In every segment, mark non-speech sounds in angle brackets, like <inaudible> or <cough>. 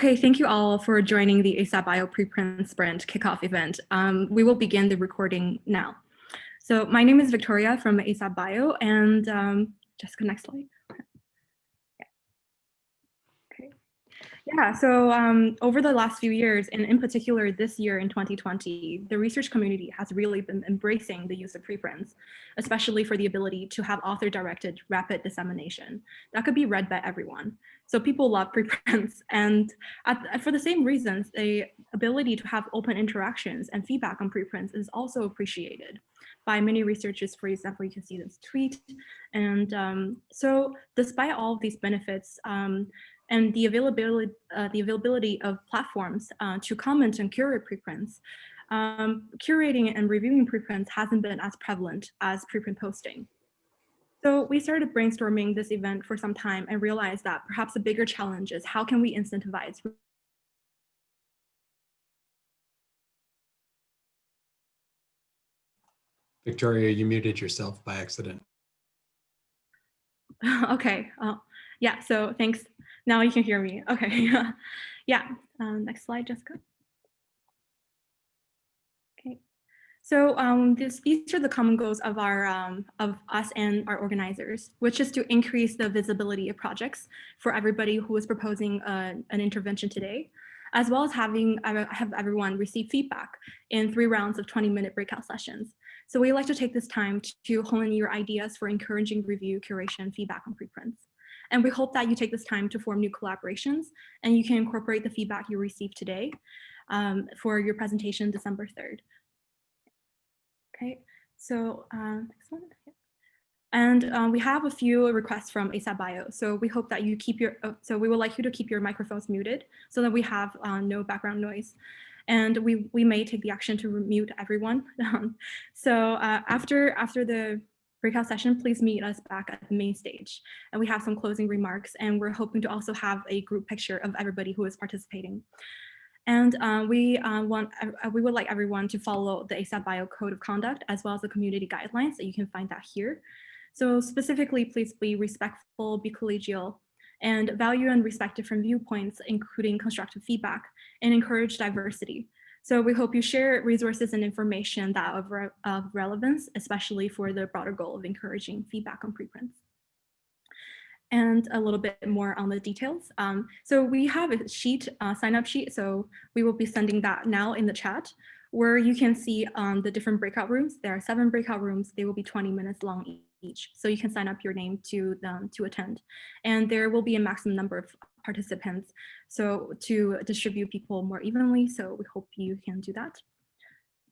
Okay, thank you all for joining the ASAP Bio preprint sprint kickoff event. Um, we will begin the recording now. So my name is Victoria from ASAP Bio and um, Jessica, next slide. Okay. Yeah, so um, over the last few years, and in particular this year in 2020, the research community has really been embracing the use of preprints, especially for the ability to have author-directed rapid dissemination that could be read by everyone. So people love preprints, <laughs> and at, for the same reasons, the ability to have open interactions and feedback on preprints is also appreciated by many researchers. For example, you can see this tweet. And um, so despite all of these benefits, um, and the availability, uh, the availability of platforms uh, to comment and curate preprints. Um, curating and reviewing preprints hasn't been as prevalent as preprint posting. So we started brainstorming this event for some time and realized that perhaps a bigger challenge is how can we incentivize Victoria, you muted yourself by accident. <laughs> okay, uh, yeah, so thanks. Now you can hear me. Okay. <laughs> yeah. Um, next slide, Jessica. Okay. So um, this, these are the common goals of our um, of us and our organizers, which is to increase the visibility of projects for everybody who is proposing uh, an intervention today, as well as having uh, have everyone receive feedback in three rounds of 20 minute breakout sessions. So we like to take this time to hone in your ideas for encouraging review, curation, feedback on preprints. And we hope that you take this time to form new collaborations and you can incorporate the feedback you received today um, for your presentation December 3rd. Okay, so uh, next one. And um, we have a few requests from ASAP Bio. So we hope that you keep your, uh, so we would like you to keep your microphones muted so that we have uh, no background noise. And we, we may take the action to mute everyone. <laughs> so uh, after, after the breakout session, please meet us back at the main stage. And we have some closing remarks and we're hoping to also have a group picture of everybody who is participating. And uh, we uh, want uh, we would like everyone to follow the ASAP Bio Code of Conduct as well as the community guidelines that you can find that here. So specifically, please be respectful, be collegial, and value and respect different viewpoints, including constructive feedback, and encourage diversity. So we hope you share resources and information that of, re of relevance, especially for the broader goal of encouraging feedback on preprints and a little bit more on the details. Um, so we have a sheet, uh, sign up sheet. So we will be sending that now in the chat where you can see um, the different breakout rooms. There are seven breakout rooms. They will be 20 minutes long each. So you can sign up your name to them to attend. And there will be a maximum number of participants. So to distribute people more evenly. So we hope you can do that.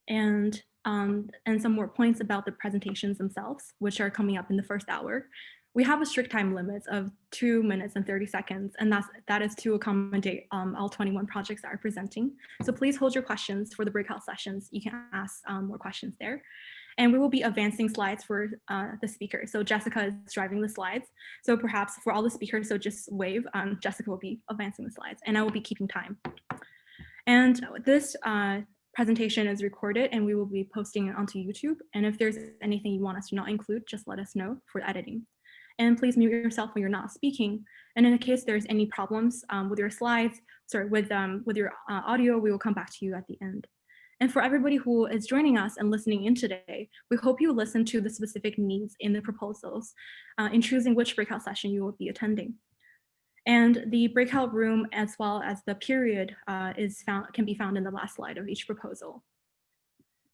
And um, and some more points about the presentations themselves, which are coming up in the first hour. We have a strict time limit of two minutes and 30 seconds, and that's, that is to accommodate um, all 21 projects that are presenting. So please hold your questions for the breakout sessions. You can ask um, more questions there and we will be advancing slides for uh, the speaker. So Jessica is driving the slides. So perhaps for all the speakers, so just wave, um, Jessica will be advancing the slides and I will be keeping time. And this uh, presentation is recorded and we will be posting it onto YouTube. And if there's anything you want us to not include, just let us know for editing. And please mute yourself when you're not speaking. And in the case there's any problems um, with your slides, sorry, with, um, with your uh, audio, we will come back to you at the end. And for everybody who is joining us and listening in today, we hope you listen to the specific needs in the proposals uh, in choosing which breakout session you will be attending. And the breakout room as well as the period uh, is found can be found in the last slide of each proposal.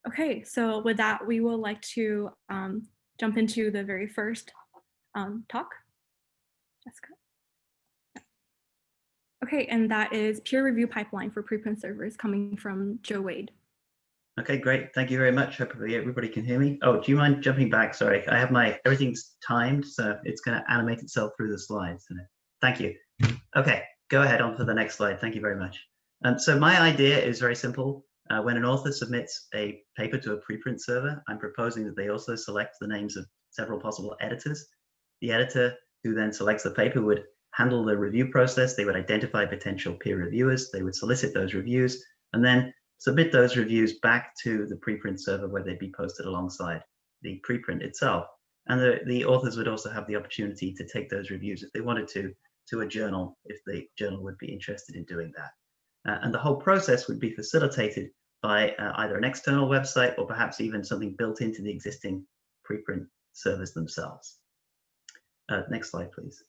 Okay, so with that, we would like to um, jump into the very first um, talk. Jessica. Okay, and that is peer review pipeline for preprint servers coming from Joe Wade. Okay, great. Thank you very much. Hopefully everybody can hear me. Oh, do you mind jumping back? Sorry, I have my, everything's timed, so it's going to animate itself through the slides. Thank you. Okay, go ahead on to the next slide. Thank you very much. Um, so my idea is very simple. Uh, when an author submits a paper to a preprint server, I'm proposing that they also select the names of several possible editors. The editor who then selects the paper would handle the review process. They would identify potential peer reviewers. They would solicit those reviews. And then submit those reviews back to the preprint server where they'd be posted alongside the preprint itself. And the, the authors would also have the opportunity to take those reviews if they wanted to to a journal if the journal would be interested in doing that. Uh, and the whole process would be facilitated by uh, either an external website or perhaps even something built into the existing preprint servers themselves. Uh, next slide, please.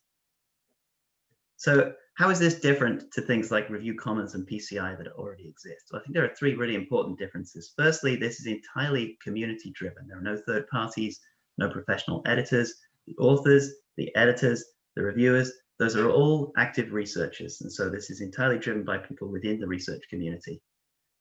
So how is this different to things like Review Commons and PCI that already exist? Well, I think there are three really important differences. Firstly, this is entirely community driven. There are no third parties, no professional editors. The authors, the editors, the reviewers, those are all active researchers. And so this is entirely driven by people within the research community.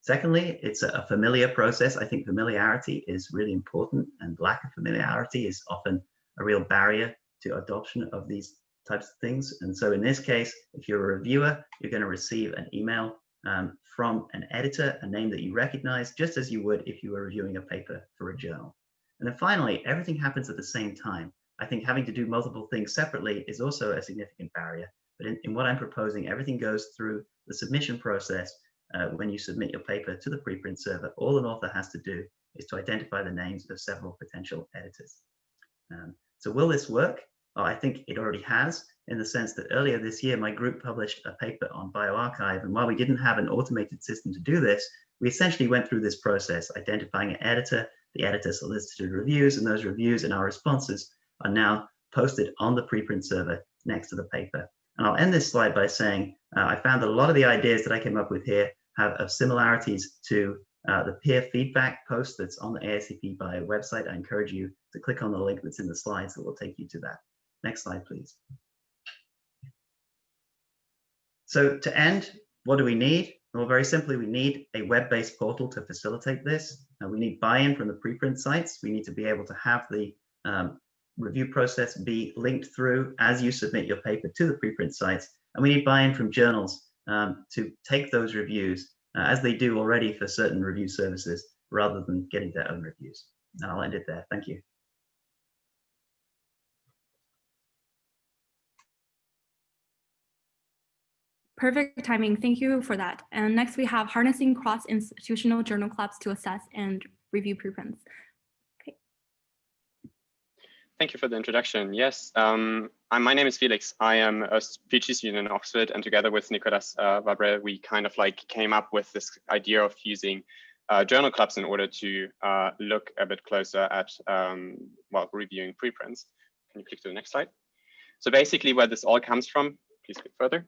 Secondly, it's a familiar process. I think familiarity is really important and lack of familiarity is often a real barrier to adoption of these types of things. And so in this case, if you're a reviewer, you're going to receive an email um, from an editor, a name that you recognize, just as you would if you were reviewing a paper for a journal. And then finally, everything happens at the same time. I think having to do multiple things separately is also a significant barrier. But in, in what I'm proposing, everything goes through the submission process. Uh, when you submit your paper to the preprint server, all an author has to do is to identify the names of several potential editors. Um, so will this work? Well, I think it already has in the sense that earlier this year, my group published a paper on bioRxiv. And while we didn't have an automated system to do this, we essentially went through this process, identifying an editor, the editor solicited reviews, and those reviews and our responses are now posted on the preprint server next to the paper. And I'll end this slide by saying, uh, I found that a lot of the ideas that I came up with here have similarities to uh, the peer feedback post that's on the ASAP Bio website. I encourage you to click on the link that's in the slides that will take you to that. Next slide, please. So to end, what do we need? Well, very simply, we need a web-based portal to facilitate this. We need buy-in from the preprint sites. We need to be able to have the um, review process be linked through as you submit your paper to the preprint sites. And we need buy-in from journals um, to take those reviews uh, as they do already for certain review services rather than getting their own reviews. And I'll end it there. Thank you. Perfect timing. Thank you for that. And next we have harnessing cross-institutional journal clubs to assess and review preprints. Okay. Thank you for the introduction. Yes, um, my name is Felix. I am a PhD student in Oxford, and together with Nicolas uh, Vabre, we kind of like came up with this idea of using uh, journal clubs in order to uh, look a bit closer at, um, well, reviewing preprints. Can you click to the next slide? So basically where this all comes from, please click further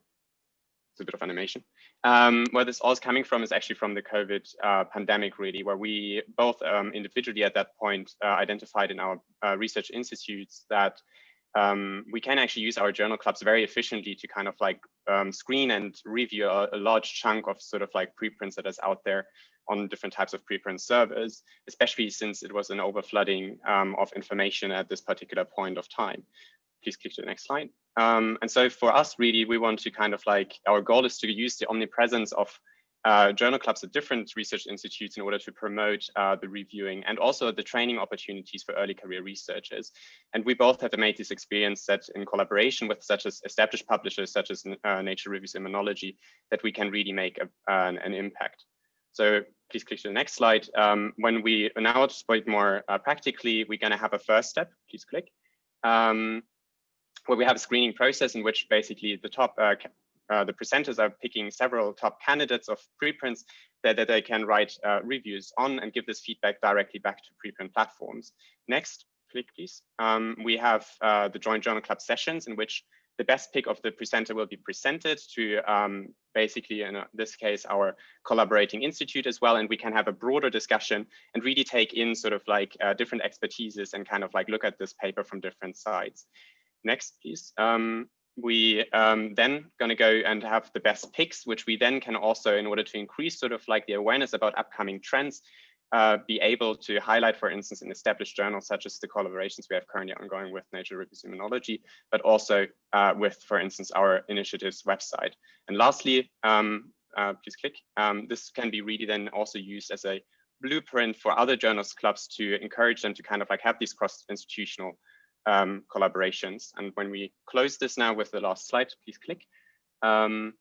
it's a bit of animation. Um, where this all is coming from is actually from the COVID uh, pandemic, really, where we both um, individually at that point uh, identified in our uh, research institutes that um, we can actually use our journal clubs very efficiently to kind of like um, screen and review a, a, large chunk of sort of like preprints that is out there on different types of preprint servers, especially since it was an overflooding um, of information at this particular point of time. Please click to the next slide. Um, and so for us, really, we want to kind of like, our goal is to use the omnipresence of uh, journal clubs at different research institutes in order to promote uh, the reviewing and also the training opportunities for early career researchers. And we both have made this experience that in collaboration with such as established publishers such as uh, Nature Reviews Immunology, that we can really make a, an, an, impact. So please click to the next slide. Um, when we now it more uh, practically, we're going to have a first step. Please click. Um, where we have a screening process in which basically the top uh, uh, the presenters are picking several top candidates of preprints that, that they can write uh, reviews on and give this feedback directly back to preprint platforms. Next, click please. Um, we have uh, the joint journal club sessions in which the best pick of the presenter will be presented to um, basically, in this case, our collaborating institute as well. And we can have a broader discussion and really take in sort of like uh, different expertises and kind of like look at this paper from different sides. Next, please. Um, we um, then going to go and have the best picks, which we then can also, in order to increase sort of like the awareness about upcoming trends, uh, be able to highlight, for instance, in established journals, such as the collaborations we have currently ongoing with Nature Reviews Immunology, but also uh, with, for instance, our initiatives website. And lastly, um, uh, please click. Um, this can be really then also used as a blueprint for other journals clubs to encourage them to kind of like have these cross-institutional um, collaborations. And when we close this now with the last slide, please click. Um,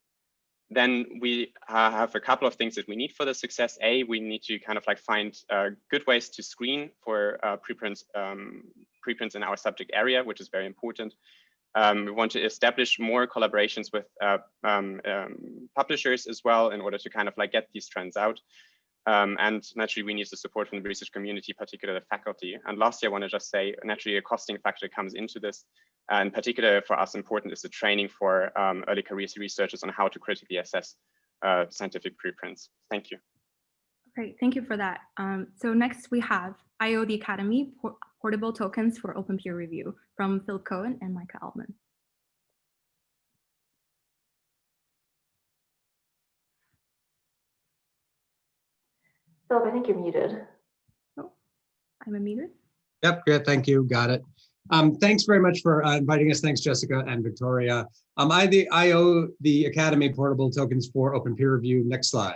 then we have a couple of things that we need for the success. A, we need to kind of like find uh, good ways to screen for uh, preprints, um, preprints in our subject area, which is very important. Um, we want to establish more collaborations with uh, um, um, publishers as well in order to kind of like get these trends out. Um, and naturally, we need the support from the research community, particularly the faculty. And lastly, I want to just say, naturally, a costing factor comes into this. And particular for us, important is the training for um, early career researchers on how to critically assess uh, scientific preprints. Thank you. Great, thank you for that. Um, so next we have IO the Academy por Portable Tokens for Open Peer Review from Phil Cohen and Micah Altman. Philip, I think you're muted. Oh, I'm unmuted. Yep, good, thank you, got it. Um, thanks very much for uh, inviting us. Thanks, Jessica and Victoria. Um, I, the, I owe the Academy portable tokens for open peer review. Next slide.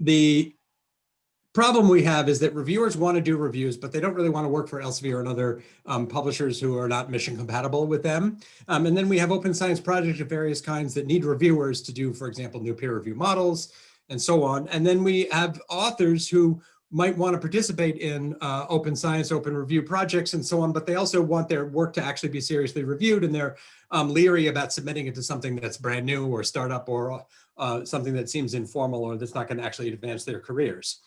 The problem we have is that reviewers want to do reviews, but they don't really want to work for Elsevier and other um, publishers who are not mission compatible with them. Um, and then we have open science projects of various kinds that need reviewers to do, for example, new peer review models and so on. And then we have authors who might want to participate in uh, open science, open review projects and so on, but they also want their work to actually be seriously reviewed and they're um, leery about submitting it to something that's brand new or startup or uh, something that seems informal or that's not going to actually advance their careers.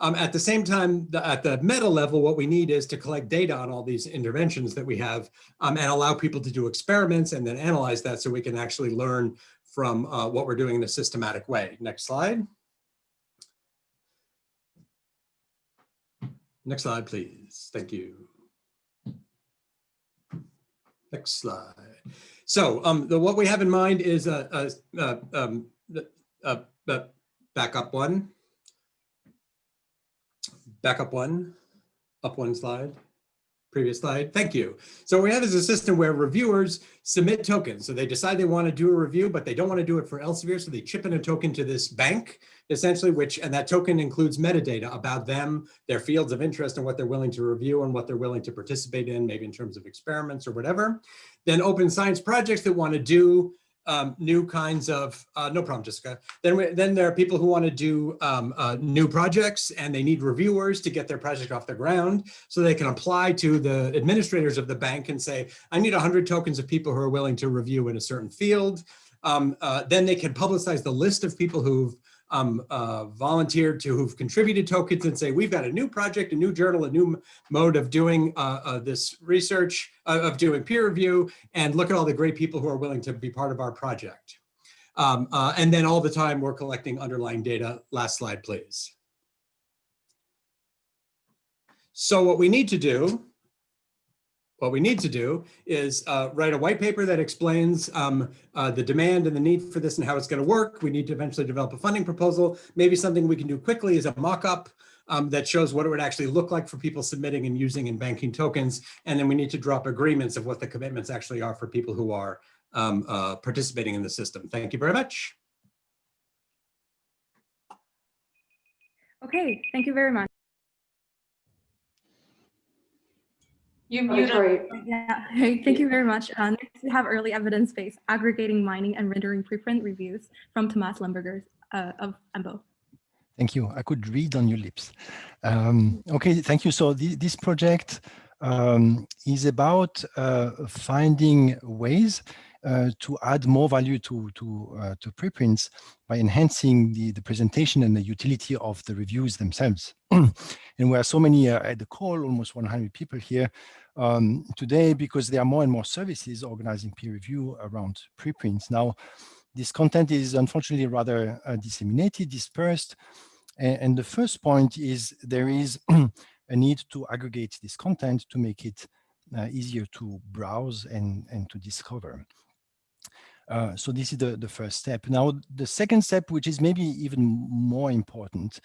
Um, at the same time, the, at the meta level, what we need is to collect data on all these interventions that we have um, and allow people to do experiments and then analyze that so we can actually learn from uh, what we're doing in a systematic way. Next slide. Next slide, please. Thank you. Next slide. So um, the, what we have in mind is a, a, a, um, a, a one. Back up one, up one slide previous slide. Thank you. So what we have is a system where reviewers submit tokens. So they decide they want to do a review, but they don't want to do it for Elsevier. So they chip in a token to this bank, essentially, which and that token includes metadata about them, their fields of interest and what they're willing to review and what they're willing to participate in, maybe in terms of experiments or whatever. Then open science projects that want to do um, new kinds of, uh, no problem, Jessica. Then, we, then there are people who want to do um, uh, new projects and they need reviewers to get their project off the ground so they can apply to the administrators of the bank and say, I need 100 tokens of people who are willing to review in a certain field. Um, uh, then they can publicize the list of people who've um, uh, volunteered to who've contributed tokens and say, we've got a new project, a new journal, a new mode of doing uh, uh, this research, uh, of doing peer review, and look at all the great people who are willing to be part of our project. Um, uh, and then all the time we're collecting underlying data. Last slide, please. So what we need to do what we need to do is uh, write a white paper that explains um, uh, the demand and the need for this and how it's going to work. We need to eventually develop a funding proposal. Maybe something we can do quickly is a mock-up um, that shows what it would actually look like for people submitting and using and banking tokens. And then we need to drop agreements of what the commitments actually are for people who are um, uh, participating in the system. Thank you very much. Okay, thank you very much. You muted. Yeah, hey, thank you very much. Uh, next, we have early evidence based aggregating, mining, and rendering preprint reviews from Tomas Lemberger uh, of EMBO. Thank you. I could read on your lips. Um, okay, thank you. So th this project um, is about uh, finding ways to add more value to to uh, to preprints by enhancing the the presentation and the utility of the reviews themselves. <clears throat> and we are so many uh, at the call, almost 100 people here um, today, because there are more and more services organizing peer review around preprints. Now, this content is unfortunately rather uh, disseminated, dispersed. And, and, the first point is there is <clears throat> a need to aggregate this content to make it uh, easier to browse and, and to discover. Uh, so this is the, the first step. Now, the second step, which is maybe even more important,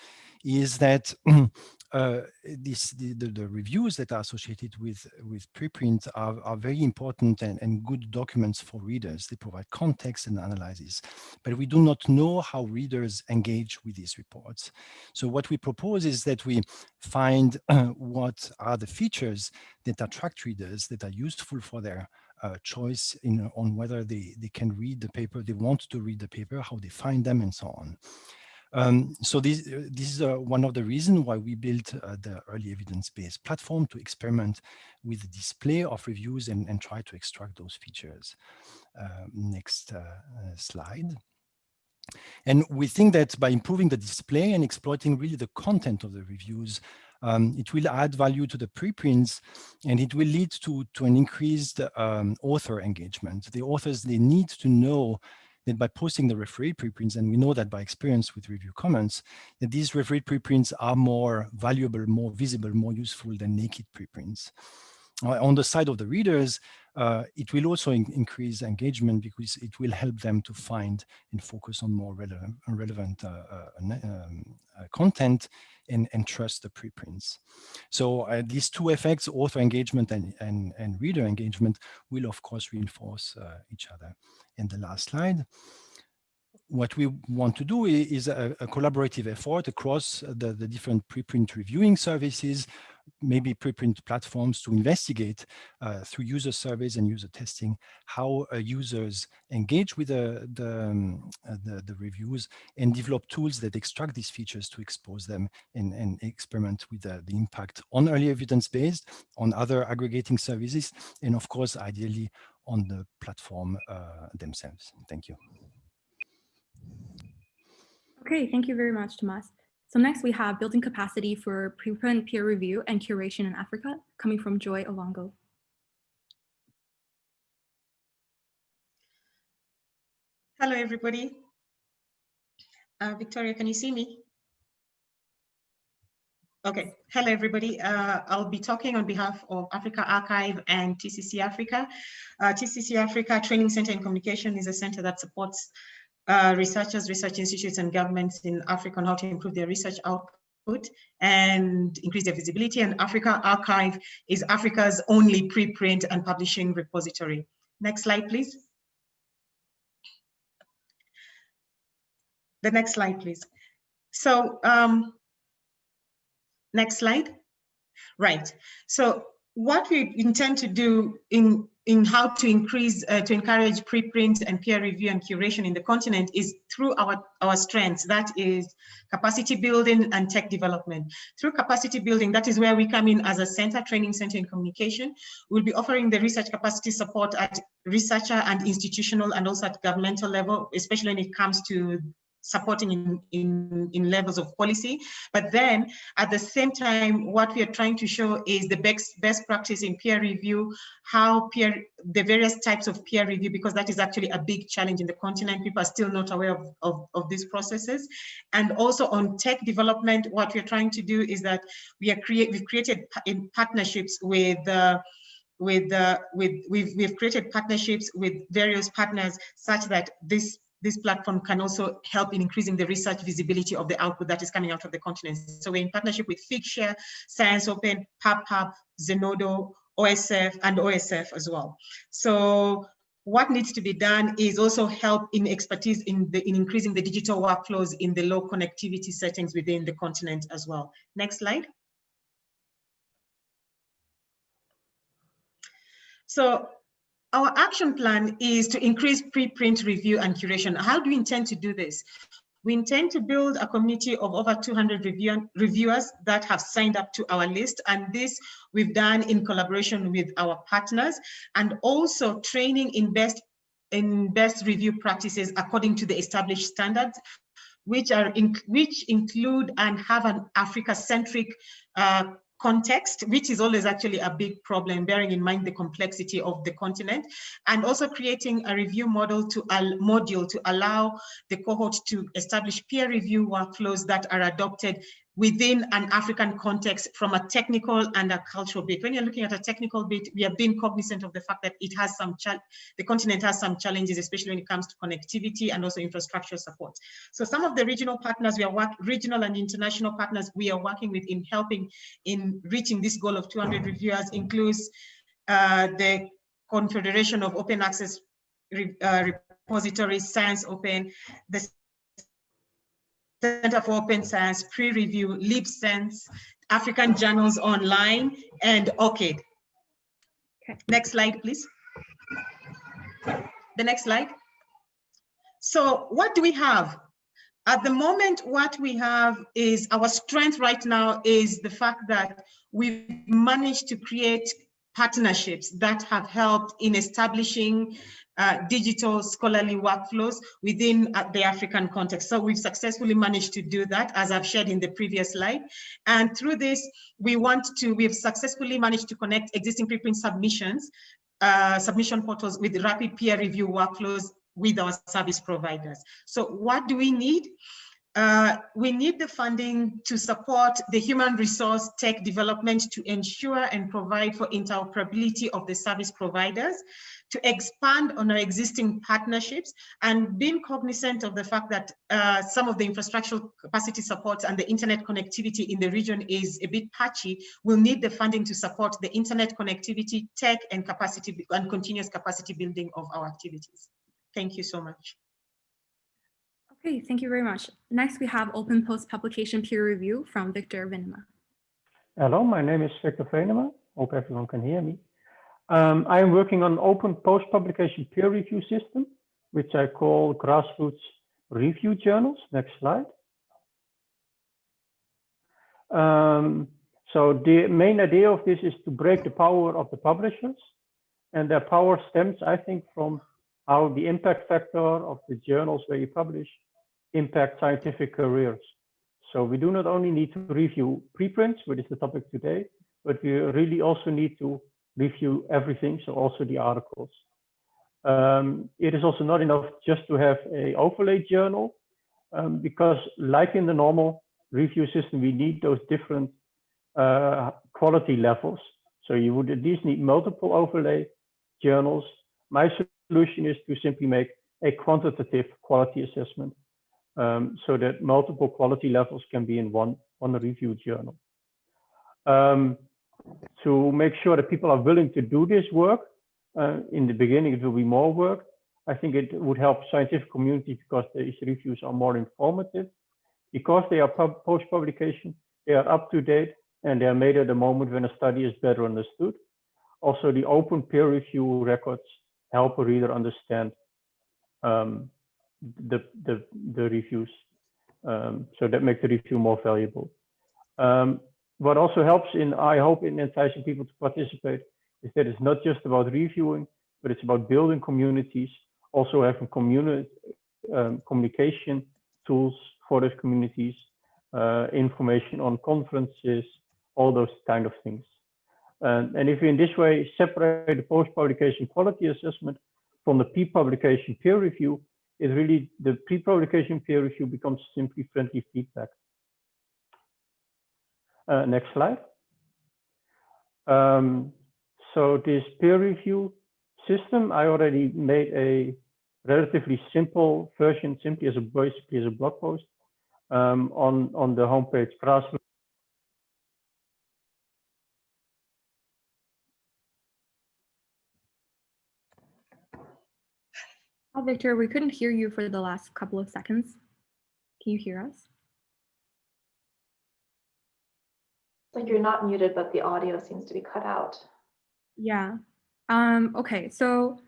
is that <clears throat> uh, this, the, the, the, reviews that are associated with, with preprint are, are very important and, and good documents for readers. They provide context and analysis, but we do not know how readers engage with these reports. So what we propose is that we find uh, <clears throat> what are the features that attract readers that are useful for their uh, choice in on whether they, they can read the paper, they want to read the paper, how they find them, and so on. Um, so this, this is uh, one of the reasons why we built uh, the early evidence-based platform to experiment with the display of reviews and, and try to extract those features. Uh, next uh, slide. And we think that by improving the display and exploiting really the content of the reviews, um, it will add value to the preprints and it will lead to, to an increased um, author engagement. The authors, they need to know that by posting the referee preprints, and we know that by experience with Review Commons, that these referee preprints are more valuable, more visible, more useful than naked preprints. Uh, on the side of the readers, uh, it will also in increase engagement because it will help them to find and focus on more relevant, relevant uh, uh um, uh, content and, and trust the preprints. So uh, these two effects, author engagement and, and, and reader engagement, will of course reinforce each other. And the last slide what we want to do is a, a collaborative effort across the, the different preprint reviewing services maybe preprint platforms to investigate uh, through user surveys and user testing how uh, users engage with the, the, um, uh, the, the, reviews and develop tools that extract these features to expose them and, and experiment with the, the impact on early evidence-based, on other aggregating services, and of course, ideally on the platform uh, themselves. Thank you. Okay, thank you very much, Tomas. So next we have building capacity for preprint peer review and curation in Africa, coming from Joy Owango. Hello, everybody. Uh, Victoria, can you see me? Okay, hello everybody. Uh, I'll be talking on behalf of AfricArXiv and TCC Africa. Uh, TCC Africa Training Center in Communication is a center that supports uh, researchers, research institutes, and governments in Africa on how to improve their research output and increase their visibility. And AfricArXiv is Africa's only preprint and publishing repository. Next slide, please. The next slide, please. So um, next slide. Right. So what we intend to do in in how to increase, uh, to encourage preprint and peer review and curation in the continent is through our, our strengths. That is capacity building and tech development. Through capacity building, that is where we come in as a center, training center in communication. We'll be offering the research capacity support at researcher and institutional and also at governmental level, especially when it comes to supporting in, in, in levels of policy. But then at the same time, what we are trying to show is the best, best practice in peer review, how peer, the various types of peer review, because that is actually a big challenge in the continent. People are still not aware of, of, of these processes. And also on tech development, what we're trying to do is that we are create, we've created in partnerships with uh, with uh, with we've we've created partnerships with various partners such that this this platform can also help in increasing the research visibility of the output that is coming out of the continent. So we're in partnership with Figshare, Science Open, PubPub, Zenodo, OSF, and OSF as well. So what needs to be done is also help in expertise in, the, in increasing the digital workflows in the low connectivity settings within the continent as well. Next slide. So our action plan is to increase preprint review and curation. How do we intend to do this? We intend to build a community of over 200 review reviewers that have signed up to our list. And this we've done in collaboration with our partners and also training in best, in best review practices according to the established standards which are in, which include and have an Africa-centric uh, context, which is always actually a big problem, bearing in mind the complexity of the continent, and also creating a review model to a module to allow the cohort to establish peer review workflows that are adopted within an African context from a technical and a cultural bit. When you're looking at a technical bit, we have been cognizant of the fact that it has some, the continent has some challenges, especially when it comes to connectivity and also infrastructure support. So some of the regional partners, we are work, regional and international partners we are working with in helping in reaching this goal of 200 reviewers includes uh, the Confederation of Open Access uh, Repositories, Science Open, the Center for Open Science, Pre-Review, LIBSENSE, African Journals Online, and ORCID. Next slide, please. The next slide. So what do we have? At the moment, what we have is our strength right now is the fact that we've managed to create partnerships that have helped in establishing uh, digital scholarly workflows within uh, the African context. So we've successfully managed to do that, as I've shared in the previous slide. And through this, we want to, we've successfully managed to connect existing preprint submissions, uh, submission portals with rapid peer review workflows with our service providers. So what do we need? Uh, we need the funding to support the human resource tech development to ensure and provide for interoperability of the service providers, to expand on our existing partnerships, and being cognizant of the fact that uh, some of the infrastructural capacity supports and the internet connectivity in the region is a bit patchy, we'll need the funding to support the internet connectivity, tech, and capacity and continuous capacity building of our activities. Thank you so much. Okay, thank you very much. Next, we have open post-publication peer review from Victor Venema. Hello, my name is Victor Venema. Hope everyone can hear me. Um, I am working on open post-publication peer review system, which I call grassroots review journals. Next slide. Um, so the main idea of this is to break the power of the publishers. And their power stems, I think, from how the impact factor of the journals where you publish impact scientific careers. So we do not only need to review preprints, which is the topic today, but we really also need to review everything, so also the articles. Um, it is also not enough just to have a overlay journal, um, because like in the normal review system, we need those different uh, quality levels. So you would at least need multiple overlay journals. My solution is to simply make a quantitative quality assessment um, so that multiple quality levels can be in one, one review journal. Um, to make sure that people are willing to do this work, uh, in the beginning it will be more work. I think it would help scientific community because these reviews are more informative. Because they are post-publication, they are up to date and they are made at the moment when a study is better understood. Also, the open peer review records help a reader understand um, the, the, the reviews. Um, so that makes the review more valuable. Um, what also helps in, I hope, in enticing people to participate is that it's not just about reviewing, but it's about building communities, also having community um, communication tools for those communities, uh, information on conferences, all those kind of things. Um, and if we in this way separate the post-publication quality assessment from the pre-publication peer review, it really the pre-publication peer review becomes simply friendly feedback. Uh, next slide. Um, so this peer review system, I already made a relatively simple version, simply as a basically as a blog post um, on on the homepage Grassroots. Oh, Victor, we couldn't hear you for the last couple of seconds. Can you hear us? Like you're not muted, but the audio seems to be cut out. Yeah. Um, okay, so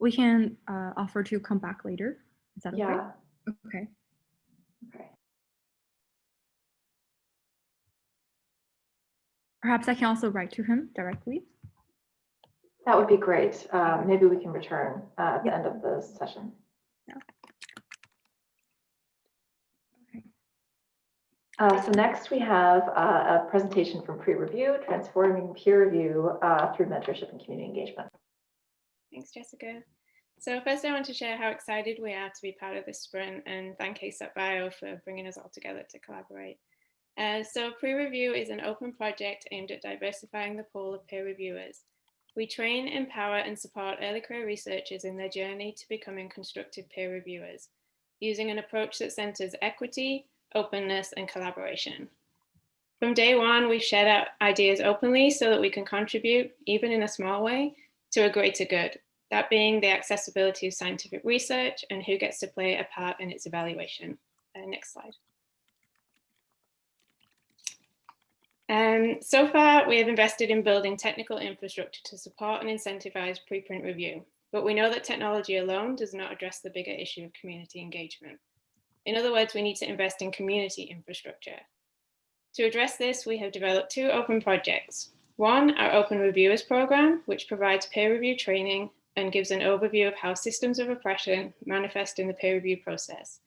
we can uh, offer to come back later. Is that okay? Yeah. Okay. Okay. Perhaps I can also write to him directly. That would be great. Um, maybe we can return uh, at the end of the session. Uh, so next we have uh, a presentation from pre-review, transforming peer review uh, through mentorship and community engagement. Thanks, Jessica. So first I want to share how excited we are to be part of this sprint and thank ASAP Bio for bringing us all together to collaborate. Uh, so pre-review is an open project aimed at diversifying the pool of peer reviewers. We train, empower and support early career researchers in their journey to becoming constructive peer reviewers, using an approach that centers equity, openness and collaboration. From day one, we've shared our ideas openly so that we can contribute, even in a small way, to a greater good, that being the accessibility of scientific research and who gets to play a part in its evaluation. Uh, next slide. Um, so far, we have invested in building technical infrastructure to support and incentivize preprint review, but we know that technology alone does not address the bigger issue of community engagement. In other words, we need to invest in community infrastructure. To address this, we have developed two open projects. One, our Open Reviewers Program, which provides peer review training and gives an overview of how systems of oppression manifest in the peer review process.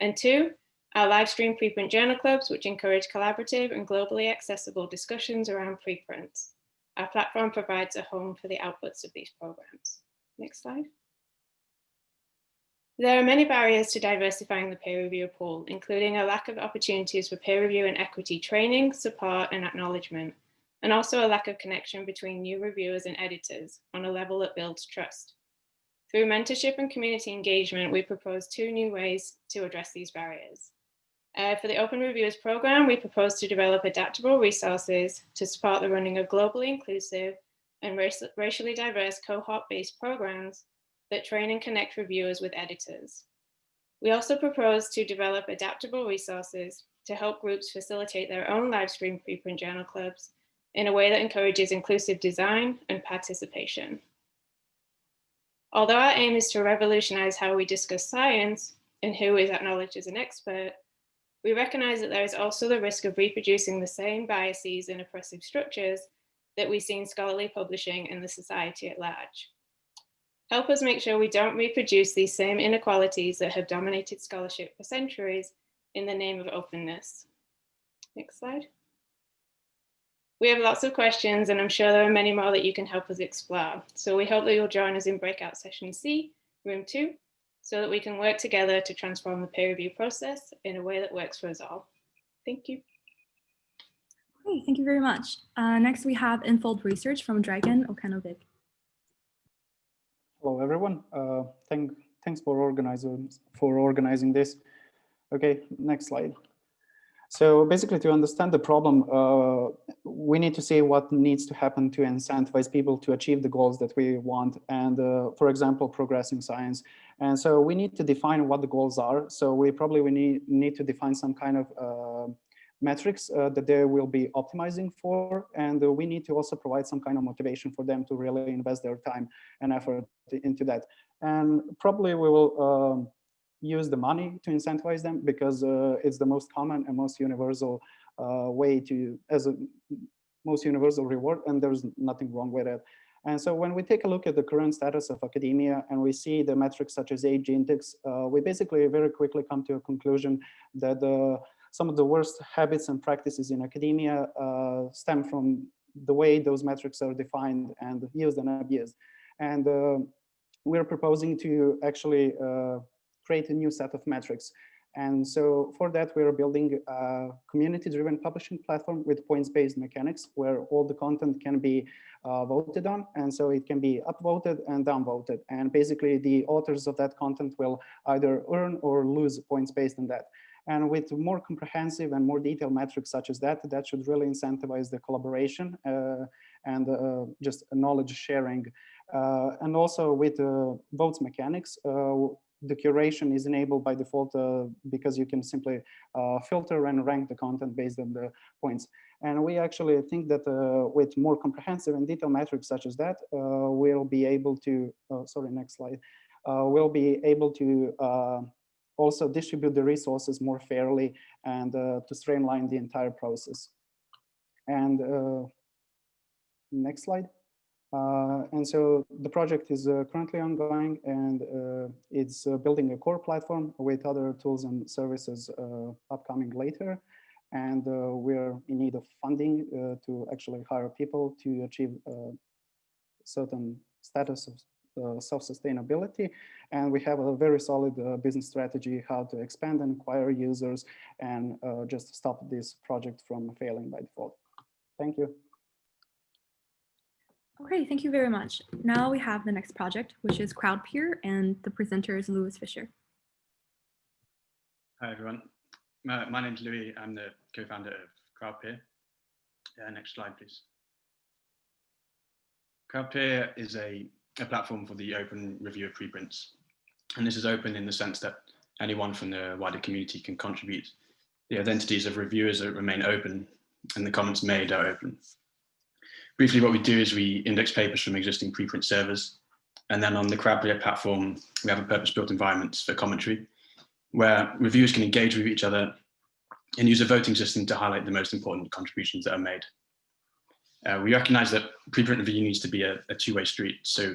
And two, our live stream preprint journal clubs, which encourage collaborative and globally accessible discussions around preprints. Our platform provides a home for the outputs of these programs. Next slide. There are many barriers to diversifying the peer review pool, including a lack of opportunities for peer review and equity training, support, and acknowledgement, and also a lack of connection between new reviewers and editors on a level that builds trust. Through mentorship and community engagement, we propose two new ways to address these barriers. Uh, for the Open Reviewers program, we propose to develop adaptable resources to support the running of globally inclusive and racially diverse cohort-based programs that train and connect reviewers with editors. We also propose to develop adaptable resources to help groups facilitate their own live stream preprint journal clubs in a way that encourages inclusive design and participation. Although our aim is to revolutionize how we discuss science and who is acknowledged as an expert, we recognize that there is also the risk of reproducing the same biases and oppressive structures that we see in scholarly publishing and the society at large. Help us make sure we don't reproduce these same inequalities that have dominated scholarship for centuries in the name of openness. Next slide. We have lots of questions and I'm sure there are many more that you can help us explore. So we hope that you'll join us in breakout session C, room two, so that we can work together to transform the peer review process in a way that works for us all. Thank you. Great, thank you very much. Uh, next we have Infold Research from Dragan Okanovic. Hello, everyone. Uh, thank, thanks for organizing, for organizing this. Okay, next slide. So basically to understand the problem, uh, we need to see what needs to happen to incentivize people to achieve the goals that we want. And uh, for example, progressing science. And so we need to define what the goals are. So we probably we need, need to define some kind of uh, metrics uh, that they will be optimizing for. And we need to also provide some kind of motivation for them to really invest their time and effort into that. And probably we will um, use the money to incentivize them because uh, it's the most common and most universal uh, way to, as a most universal reward, and there's nothing wrong with it. And so when we take a look at the current status of academia and we see the metrics such as h-index, uh, we basically very quickly come to a conclusion that uh, some of the worst habits and practices in academia uh, stem from the way those metrics are defined and used and abused. And uh, we're proposing to actually uh, create a new set of metrics. And so for that, we're building a community-driven publishing platform with points-based mechanics where all the content can be uh, voted on. And so it can be upvoted and downvoted. And basically the authors of that content will either earn or lose points based on that. And with more comprehensive and more detailed metrics such as that, that should really incentivize the collaboration uh, and uh, just knowledge sharing. Uh, and also with uh, votes mechanics, uh, the curation is enabled by default uh, because you can simply filter and rank the content based on the points. And we actually think that with more comprehensive and detailed metrics such as that, we'll be able to, oh, sorry, next slide, we'll be able to also distribute the resources more fairly and uh, to streamline the entire process. And uh, next slide. Uh, and so the project is uh, currently ongoing and uh, it's building a core platform with other tools and services upcoming later. And we're in need of funding to actually hire people to achieve certain status of uh, self-sustainability. And we have a very solid uh, business strategy how to expand and acquire users and uh, just stop this project from failing by default. Thank you. Okay, thank you very much. Now we have the next project, which is CrowdPeer, and the presenter is Louis Fisher. Hi, everyone. My, my name is Louis. I'm the co-founder of CrowdPeer. Uh, next slide, please. CrowdPeer is a a platform for the open review of preprints. And this is open in the sense that anyone from the wider community can contribute. The identities of reviewers remain open and the comments made are open. Briefly, what we do is we index papers from existing preprint servers. And then on the CrowdPeer platform, we have a purpose-built environment for commentary. where reviewers can engage with each other and use a voting system to highlight the most important contributions that are made. Uh, we recognize that preprint review needs to be a, a two-way street. So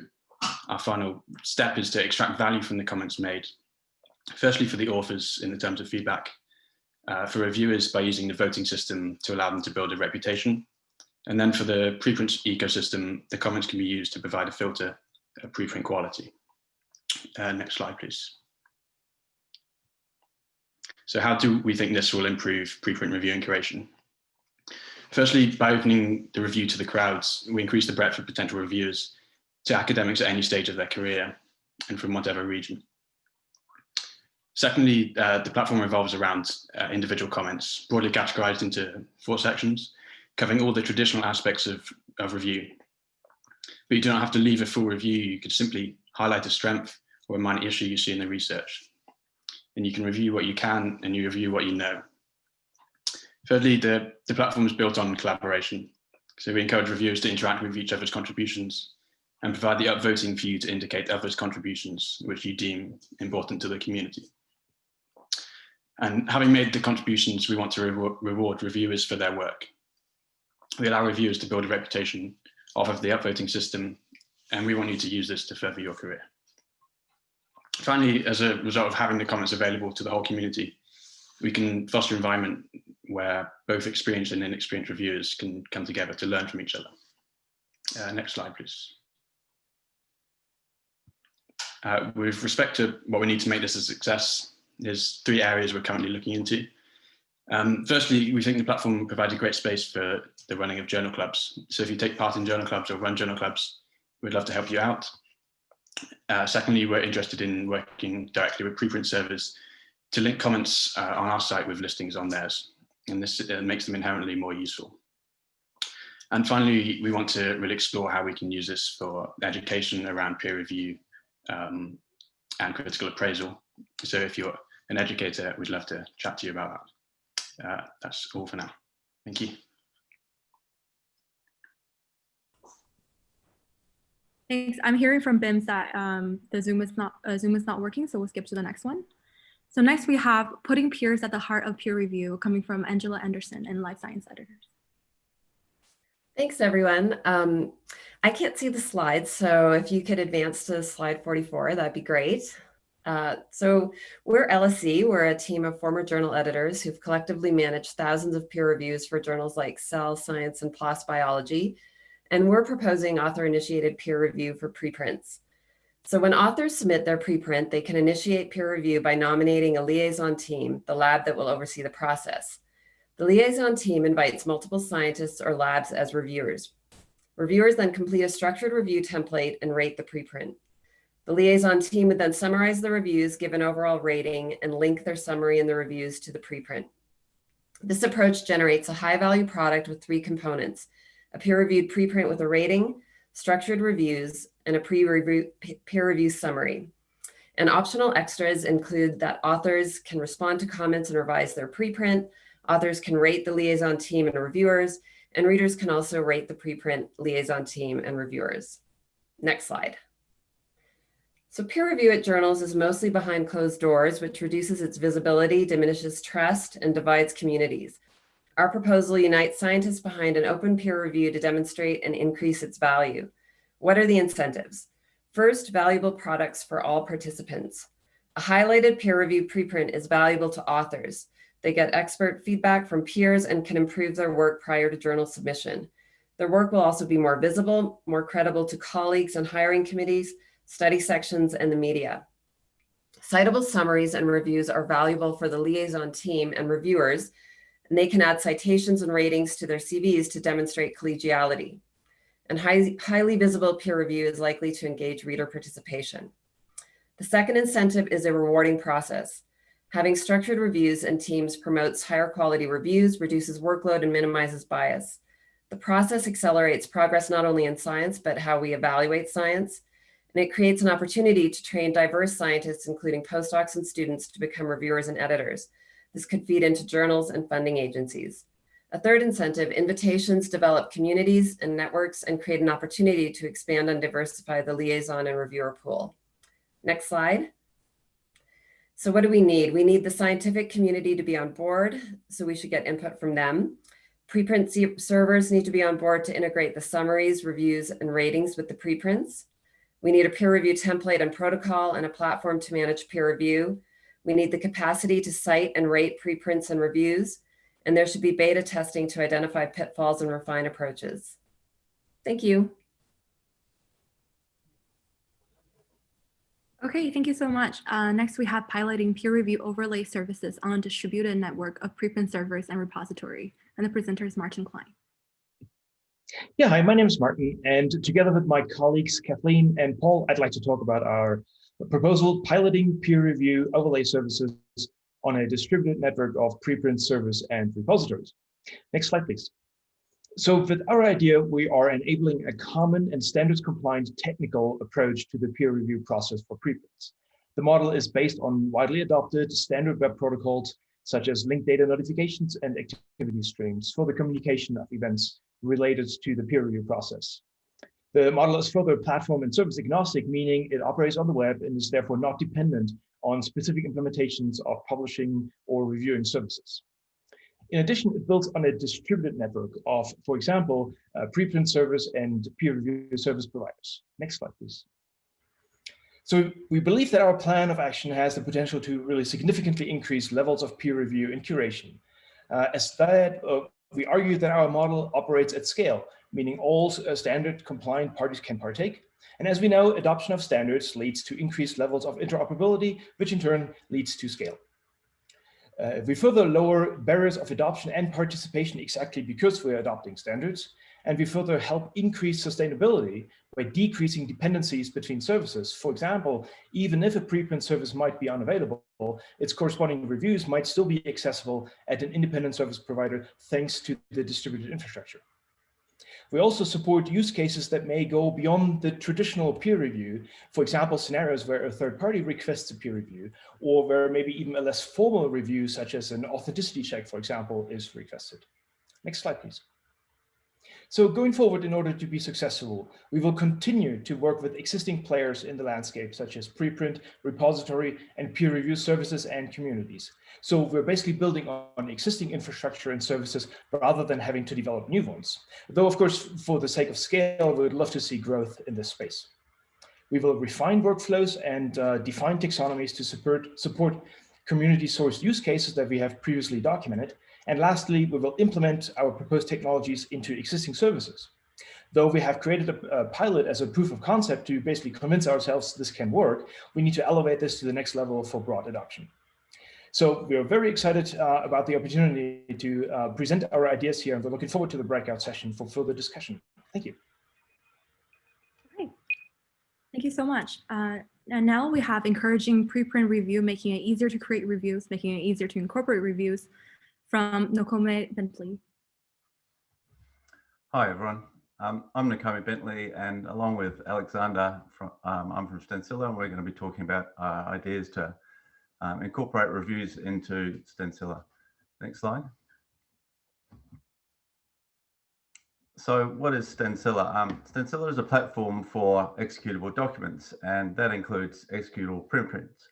our final step is to extract value from the comments made. Firstly, for the authors in the terms of feedback, uh, for reviewers by using the voting system to allow them to build a reputation. And then for the preprint ecosystem, the comments can be used to provide a filter of preprint quality. Uh, next slide, please. So how do we think this will improve preprint review and curation? Firstly, by opening the review to the crowds, we increase the breadth of potential reviewers to academics at any stage of their career and from whatever region. Secondly, uh, the platform revolves around uh, individual comments, broadly categorized into four sections, covering all the traditional aspects of, of review. But you do not have to leave a full review, you could simply highlight a strength or a minor issue you see in the research. And you can review what you can and you review what you know. Thirdly, the, the platform is built on collaboration. So we encourage reviewers to interact with each other's contributions and provide the upvoting for you to indicate others' contributions, which you deem important to the community. And having made the contributions, we want to reward, reward reviewers for their work. We allow reviewers to build a reputation off of the upvoting system, and we want you to use this to further your career. Finally, as a result of having the comments available to the whole community, we can foster an environment where both experienced and inexperienced reviewers can come together to learn from each other. Uh, next slide, please. Uh, with respect to what we need to make this a success, there's three areas we're currently looking into. Um, firstly, we think the platform provides a great space for the running of journal clubs. So if you take part in journal clubs or run journal clubs, we'd love to help you out. Uh, secondly, we're interested in working directly with preprint servers to link comments uh, on our site with listings on theirs. And this uh, makes them inherently more useful. And finally, we want to really explore how we can use this for education around peer review um, and critical appraisal. So if you're an educator, we'd love to chat to you about that. Uh, that's all for now. Thank you. Thanks. I'm hearing from BIMS that um, the Zoom is not uh, Zoom is not working, so we'll skip to the next one. So next we have putting peers at the heart of peer review coming from Angela Anderson and Life Science Editors. Thanks, everyone. Um, I can't see the slides, so if you could advance to slide 44, that'd be great. Uh, so we're LSE, we're a team of former journal editors who've collectively managed thousands of peer reviews for journals like Cell, Science, and PLOS Biology. And we're proposing author-initiated peer review for preprints. So when authors submit their preprint, they can initiate peer review by nominating a liaison team, the lab that will oversee the process. The liaison team invites multiple scientists or labs as reviewers. Reviewers then complete a structured review template and rate the preprint. The liaison team would then summarize the reviews, give an overall rating, and link their summary and the reviews to the preprint. This approach generates a high value product with three components, a peer reviewed preprint with a rating, structured reviews, and a pre-review peer review summary. And optional extras include that authors can respond to comments and revise their preprint, authors can rate the liaison team and reviewers, and readers can also rate the preprint liaison team and reviewers. Next slide. So peer review at journals is mostly behind closed doors, which reduces its visibility, diminishes trust, and divides communities. Our proposal unites scientists behind an open peer review to demonstrate and increase its value. What are the incentives? First, valuable products for all participants. A highlighted peer review preprint is valuable to authors. They get expert feedback from peers and can improve their work prior to journal submission. Their work will also be more visible, more credible to colleagues and hiring committees, study sections, and the media. Citable summaries and reviews are valuable for the liaison team and reviewers, and they can add citations and ratings to their CVs to demonstrate collegiality. And high, highly visible peer review is likely to engage reader participation. The second incentive is a rewarding process. Having structured reviews and teams promotes higher quality reviews, reduces workload, and minimizes bias. The process accelerates progress not only in science, but how we evaluate science, and it creates an opportunity to train diverse scientists, including postdocs and students to become reviewers and editors. This could feed into journals and funding agencies. A third incentive, invitations develop communities and networks and create an opportunity to expand and diversify the liaison and reviewer pool. Next slide. So what do we need? We need the scientific community to be on board, so we should get input from them. Preprint servers need to be on board to integrate the summaries, reviews, and ratings with the preprints. We need a peer review template and protocol and a platform to manage peer review. We need the capacity to cite and rate preprints and reviews, and there should be beta testing to identify pitfalls and refine approaches. Thank you. Okay, thank you so much. Uh, next, we have piloting peer review overlay services on a distributed network of preprint servers and repository. And the presenter is Martin Klein. Yeah, hi, my name is Martin, and together with my colleagues Kathleen and Paul, I'd like to talk about our proposal piloting peer review overlay services on a distributed network of preprint servers and repositories. Next slide, please. So with our idea, we are enabling a common and standards compliant technical approach to the peer review process for preprints. The model is based on widely adopted standard web protocols, such as linked data notifications and activity streams for the communication of events related to the peer review process. The model is further platform and service agnostic, meaning it operates on the web and is therefore not dependent on specific implementations of publishing or reviewing services. In addition, it builds on a distributed network of, for example, uh, preprint servers and peer review service providers. Next slide, please. So we believe that our plan of action has the potential to really significantly increase levels of peer review and curation. Uh, as that, uh, we argue that our model operates at scale, meaning all uh, standard compliant parties can partake. And as we know, adoption of standards leads to increased levels of interoperability, which in turn leads to scale. Uh, we further lower barriers of adoption and participation exactly because we're adopting standards, and we further help increase sustainability by decreasing dependencies between services. For example, even if a preprint service might be unavailable, its corresponding reviews might still be accessible at an independent service provider thanks to the distributed infrastructure. We also support use cases that may go beyond the traditional peer review. For example, scenarios where a third party requests a peer review, or where maybe even a less formal review, such as an authenticity check, for example, is requested. Next slide, please. So going forward, in order to be successful, we will continue to work with existing players in the landscape, such as preprint, repository, and peer review services and communities. So we're basically building on existing infrastructure and services rather than having to develop new ones. Though, of course, for the sake of scale, we would love to see growth in this space. We will refine workflows and uh, define taxonomies to support, support community sourced use cases that we have previously documented and lastly, we will implement our proposed technologies into existing services. Though we have created a, a, pilot as a proof of concept to basically convince ourselves this can work, we need to elevate this to the next level for broad adoption. So we are very excited uh, about the opportunity to uh, present our ideas here, and we're looking forward to the breakout session for further discussion. Thank you. Great. Thank you so much. Uh, and now we have encouraging preprint review, making it easier to create reviews, making it easier to incorporate reviews from Nokome Bentley. Hi, everyone. Um, I'm Nokome Bentley, and along with Alexander, from, um, I'm from Stencila, and we're going to be talking about uh, ideas to um, incorporate reviews into Stencila. Next slide. So what is Stencila? Um, Stencila is a platform for executable documents, and that includes executable preprints.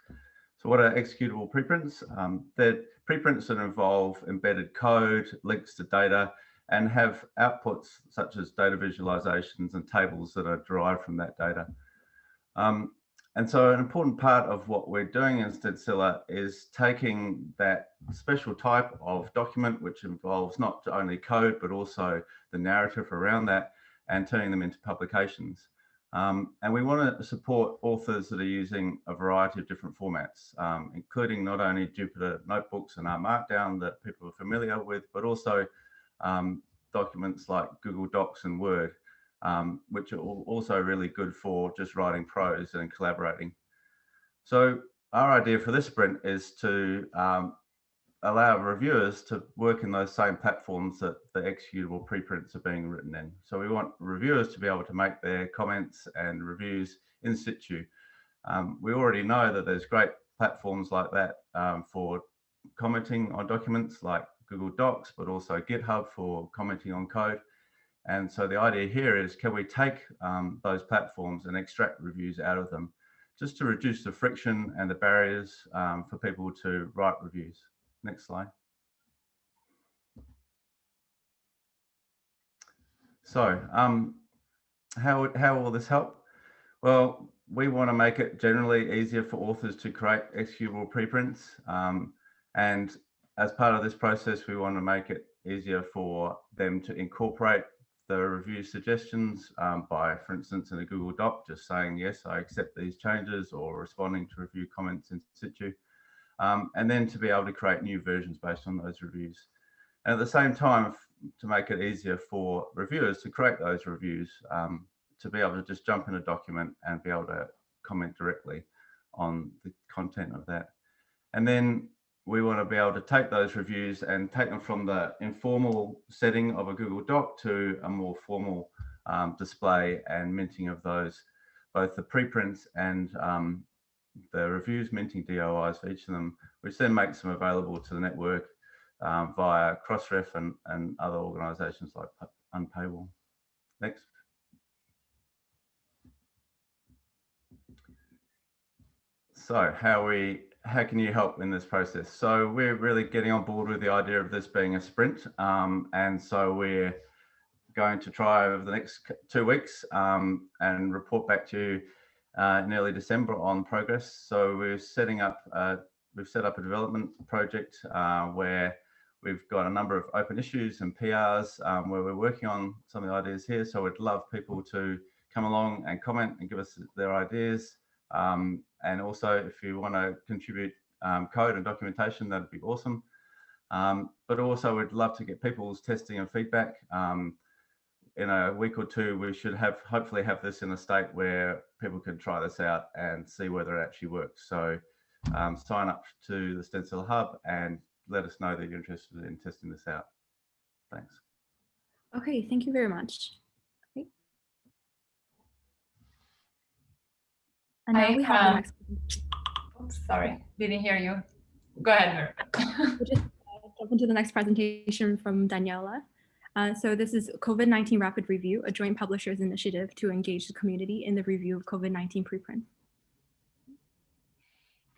So what are executable preprints? Um, they're preprints that involve embedded code, links to data, and have outputs such as data visualizations and tables that are derived from that data. Um, and so an important part of what we're doing in Stencila is taking that special type of document, which involves not only code, but also the narrative around that and turning them into publications. Um, and we want to support authors that are using a variety of different formats, um, including not only Jupyter notebooks and R Markdown that people are familiar with, but also um, documents like Google Docs and Word, um, which are also really good for just writing prose and collaborating. So our idea for this sprint is to um, allow reviewers to work in those same platforms that the executable preprints are being written in. So we want reviewers to be able to make their comments and reviews in situ. Um, we already know that there's great platforms like that um, for commenting on documents like Google Docs, but also GitHub for commenting on code. And so the idea here is, can we take um, those platforms and extract reviews out of them just to reduce the friction and the barriers um, for people to write reviews. Next slide. So um, how, how will this help? Well, we want to make it generally easier for authors to create executable preprints. Um, and as part of this process, we want to make it easier for them to incorporate the review suggestions um, by, for instance, in a Google Doc, just saying, yes, I accept these changes or responding to review comments in situ. Um, and then to be able to create new versions based on those reviews. And at the same time, to make it easier for reviewers to create those reviews, um, to be able to just jump in a document and be able to comment directly on the content of that. And then we want to be able to take those reviews and take them from the informal setting of a Google Doc to a more formal um, display and minting of those, both the preprints and um, the reviews minting DOIs for each of them, which then makes them available to the network um, via Crossref and, and other organizations like Unpaywall. Next. So how we how can you help in this process? So we're really getting on board with the idea of this being a sprint. Um, and so we're going to try over the next two weeks um, and report back to you uh, in early December on progress. So we're setting up, uh, we've set up a development project uh, where we've got a number of open issues and PRs um, where we're working on some of the ideas here. So we'd love people to come along and comment and give us their ideas. Um, and also, if you want to contribute um, code and documentation, that'd be awesome. Um, but also, we'd love to get people's testing and feedback. Um, in a week or two, we should have hopefully have this in a state where people can try this out and see whether it actually works. So um, sign up to the Stencila Hub and let us know that you're interested in testing this out. Thanks. Okay, thank you very much. And now I, we have the um, next. Oops, sorry, didn't hear you. Go ahead, Mer. We'll just uh, jump into the next presentation from Daniela. Uh, so this is COVID-19 Rapid Review, a joint publishers initiative to engage the community in the review of COVID-19 preprints.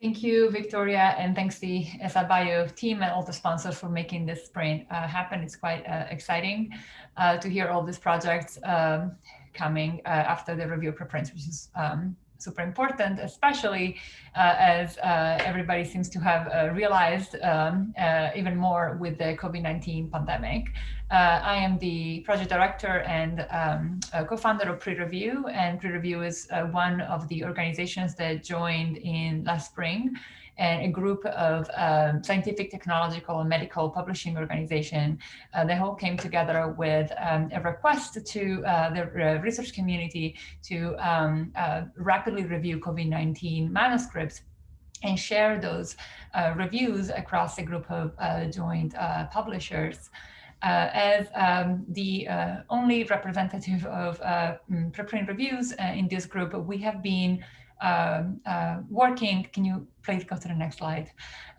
Thank you, Victoria, and thanks the ASAP Bio team and all the sponsors for making this sprint uh, happen. It's quite uh, exciting uh, to hear all these projects um, coming uh, after the review preprints, which is um, super important, especially uh, as uh, everybody seems to have uh, realized um, even more with the COVID-19 pandemic. I am the project director and um, co-founder of PREreview, and PREreview is one of the organizations that joined in last spring and a group of um, scientific, technological, and medical publishing organization. Uh, they all came together with um, a request to uh, the uh, research community to um, uh, rapidly review COVID-19 manuscripts and share those uh, reviews across a group of uh, joint publishers. Uh, as um, the uh, only representative of uh, preprint reviews in this group, we have been um, working, can you please go to the next slide,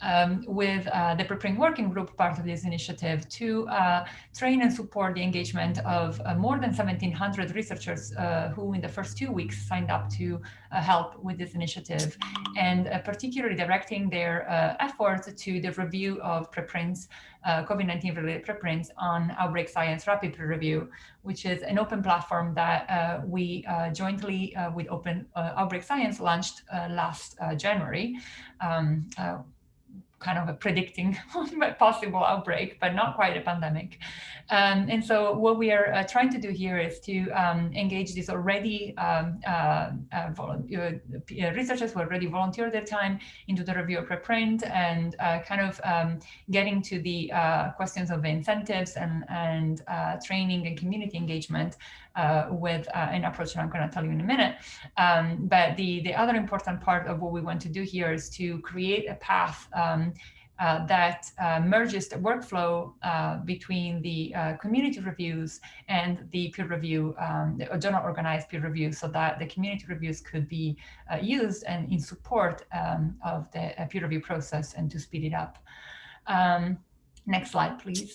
um, with uh, the Preprint Working Group, part of this initiative, to uh, train and support the engagement of uh, more than 1,700 researchers uh, who in the first two weeks signed up to uh, help with this initiative, and uh, particularly directing their efforts to the review of preprints, COVID-19 related preprints on Outbreak Science Rapid PREreview, which is an open platform that we jointly with Open Outbreak Science launched last January um, uh, kind of a predicting <laughs> a possible outbreak, but not quite a pandemic. Um, and so what we are uh, trying to do here is to um, engage these already um, uh, uh, uh researchers who already volunteer their time into the review of preprint and uh, kind of um, getting to the uh, questions of incentives and, and training and community engagement with an approach that I'm going to tell you in a minute. Um, but the, the other important part of what we want to do here is to create a path um, uh, that uh, merges the workflow uh, between the uh, community reviews and the peer review, um, the journal organized peer review, so that the community reviews could be uh, used and in support um, of the uh, peer review process and to speed it up. Um, next slide, please.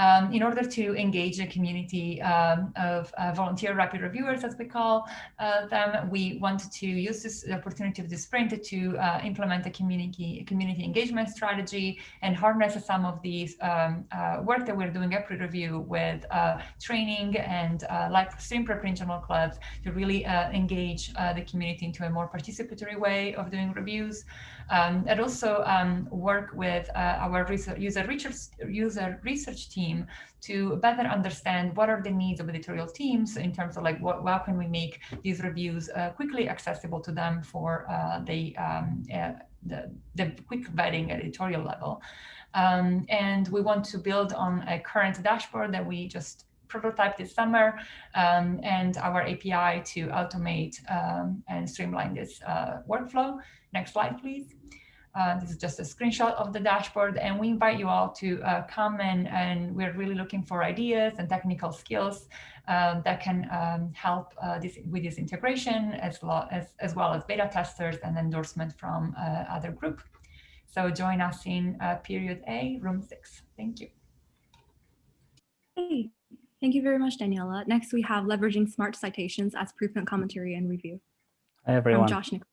Um, in order to engage a community um, of uh, volunteer rapid reviewers, as we call uh, them, we wanted to use this opportunity of this sprint to uh, implement a community community engagement strategy and harness some of these um, uh, work that we're doing at PREreview with uh, training and uh, live stream preprint journal clubs to really engage the community into a more participatory way of doing reviews. Um, and also um, work with our research, user research user research team team to better understand what are the needs of editorial teams in terms of like what how can we make these reviews uh, quickly accessible to them for uh, the, um, uh, the, the quick vetting editorial level. Um, and we want to build on a current dashboard that we just prototyped this summer um, and our API to automate um, and streamline this uh, workflow. Next slide, please. Uh, this is just a screenshot of the dashboard and we invite you all to uh, come and, and we're really looking for ideas and technical skills um, that can um, help uh, this, with this integration as well as, as well as beta testers and endorsement from uh, other group. So join us in uh, period A, room six. Thank you. Hey, thank you very much, Daniela. Next, we have leveraging smart citations as preprint commentary and review. Hi, everyone. From Josh Nichols.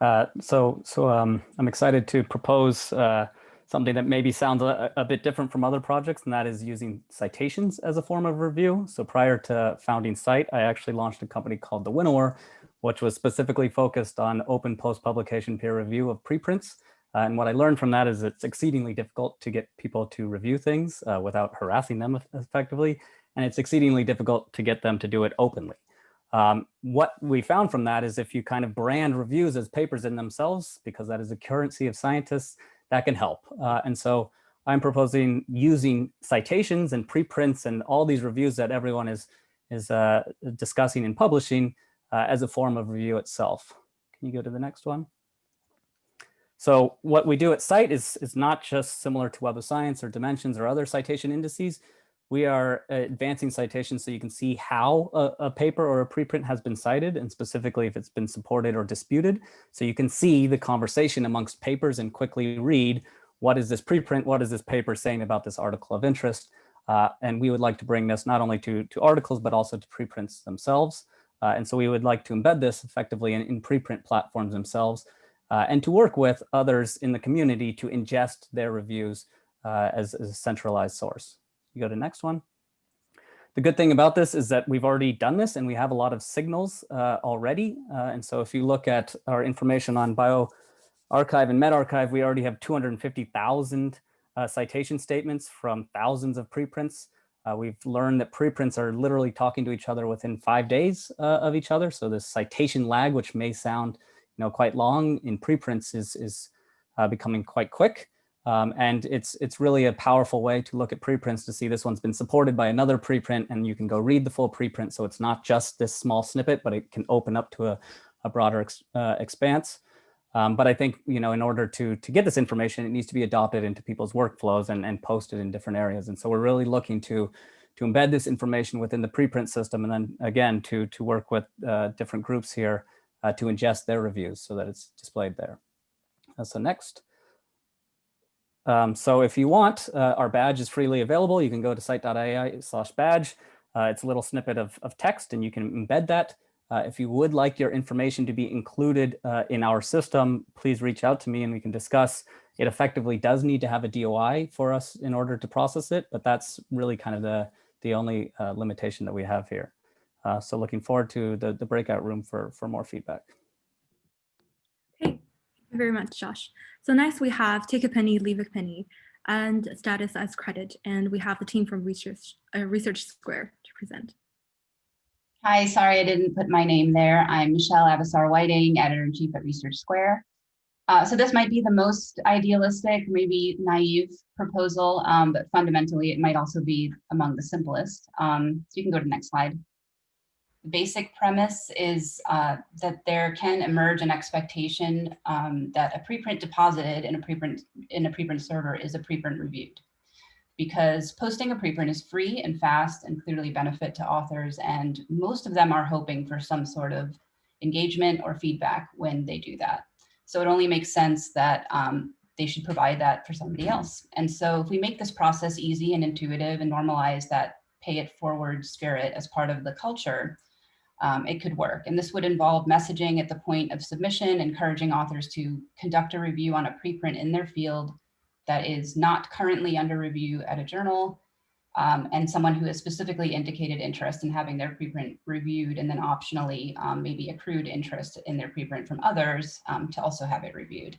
Uh, so so um, I'm excited to propose uh, something that maybe sounds a, a, bit different from other projects, and that is using citations as a form of review. So prior to founding scite, I actually launched a company called The Winnower, which was specifically focused on open post-publication peer review of preprints. Uh, and what I learned from that is it's exceedingly difficult to get people to review things uh, without harassing them effectively. And it's exceedingly difficult to get them to do it openly. Um, what we found from that is if you kind of brand reviews as papers in themselves, because that is a currency of scientists, that can help. Uh, and so I'm proposing using citations and preprints and all these reviews that everyone is, is uh, discussing and publishing uh, as a form of review itself. Can you go to the next one? So what we do at scite is, is not just similar to Web of Science or Dimensions or other citation indices we are advancing citations so you can see how a, a, paper or a preprint has been cited and specifically if it's been supported or disputed. So you can see the conversation amongst papers and quickly read what is this preprint, what is this paper saying about this article of interest. Uh, and we would like to bring this not only to, to articles, but also to preprints themselves. Uh, and so we would like to embed this effectively in, in preprint platforms themselves uh, and to work with others in the community to ingest their reviews uh, as, as a centralized source. You go to next one. The good thing about this is that we've already done this and we have a lot of signals uh, already. Uh, and so if you look at our information on bioRxiv and medRxiv, we already have 250,000 uh, citation statements from thousands of preprints. Uh, we've learned that preprints are literally talking to each other within five days uh, of each other. So this citation lag, which may sound you know, quite long in preprints is, is uh, becoming quite quick. Um, and it's it's really a powerful way to look at preprints to see this one's been supported by another preprint and you can go read the full preprint. So it's not just this small snippet, but it can open up to a, a broader ex, uh, expanse. Um, but I think, you know, in order to, to get this information, it needs to be adopted into people's workflows and, and posted in different areas. And so we're really looking to, to embed this information within the preprint system. And then again, to, to work with uh, different groups here uh, to ingest their reviews so that it's displayed there. Uh, so next. Um, so if you want, uh, our badge is freely available. You can go to scite.ai slash badge. Uh, it's a little snippet of, of text and you can embed that. Uh, if you would like your information to be included uh, in our system, please reach out to me and we can discuss. It effectively does need to have a DOI for us in order to process it, but that's really kind of the, the only uh, limitation that we have here. Uh, so looking forward to the, the breakout room for, for more feedback. You very much, Josh. So next we have take a penny, leave a penny, and status as credit. And we have the team from Research, uh, Research Square to present. Hi, sorry I didn't put my name there. I'm Michele Avissar Whiting, editor-in-chief at Research Square. Uh, so this might be the most idealistic, maybe naive proposal, um, but fundamentally it might also be among the simplest. Um, so you can go to the next slide basic premise is uh, that there can emerge an expectation um, that a preprint deposited in a preprint in a preprint server is a preprint reviewed because posting a preprint is free and fast and clearly benefit to authors and most of them are hoping for some sort of engagement or feedback when they do that. So it only makes sense that um, they should provide that for somebody else. And so if we make this process easy and intuitive and normalize that pay it forward spirit as part of the culture, um, it could work. And this would involve messaging at the point of submission, encouraging authors to conduct a review on a preprint in their field that is not currently under review at a journal, um, and someone who has specifically indicated interest in having their preprint reviewed and then optionally um, maybe accrued interest in their preprint from others um, to also have it reviewed.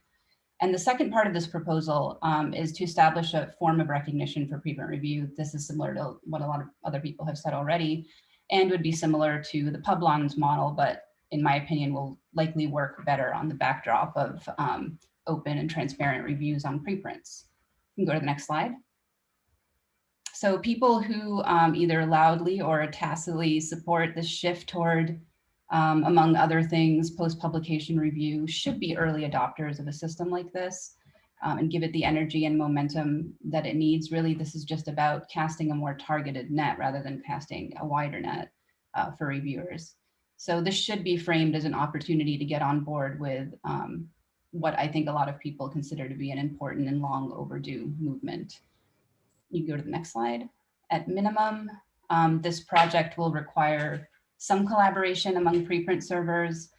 And the second part of this proposal um, is to establish a form of recognition for preprint review. This is similar to what a lot of other people have said already and would be similar to the Publons model, but in my opinion will likely work better on the backdrop of um, open and transparent reviews on preprints. You can go to the next slide. So people who um, either loudly or tacitly support the shift toward, um, among other things, post-publication review should be early adopters of a system like this um, and give it the energy and momentum that it needs. Really, this is just about casting a more targeted net rather than casting a wider net uh, for reviewers. So this should be framed as an opportunity to get on board with um, what I think a lot of people consider to be an important and long overdue movement. You go to the next slide. At minimum, um, this project will require some collaboration among preprint servers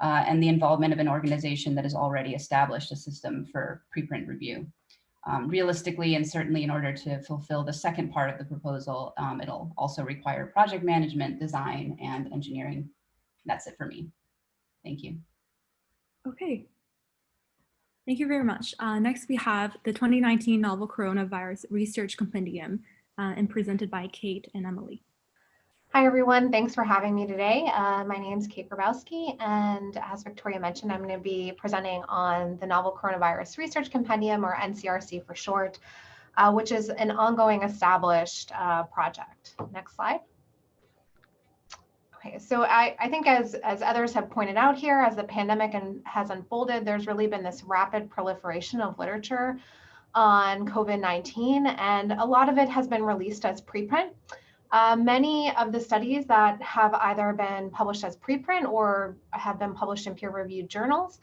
uh, and the involvement of an organization that has already established a system for preprint review. Um, realistically, and certainly in order to fulfill the second part of the proposal, um, it'll also require project management, design, and engineering. That's it for me. Thank you. Okay, Thank you very much. Uh, next, we have the 2019 Novel Coronavirus Research Compendium uh, and presented by Kate and Emily. Hi, everyone. Thanks for having me today. Uh, my name is Kate Grabowski, and as Victoria mentioned, I'm going to be presenting on the Novel Coronavirus Research Compendium, or NCRC for short, uh, which is an ongoing established uh, project. Next slide. Okay, so I, I think as, as others have pointed out here, as the pandemic and has unfolded, there's really been this rapid proliferation of literature on COVID-19, and a lot of it has been released as preprint. Uh, many of the studies that have either been published as preprint or have been published in peer-reviewed journals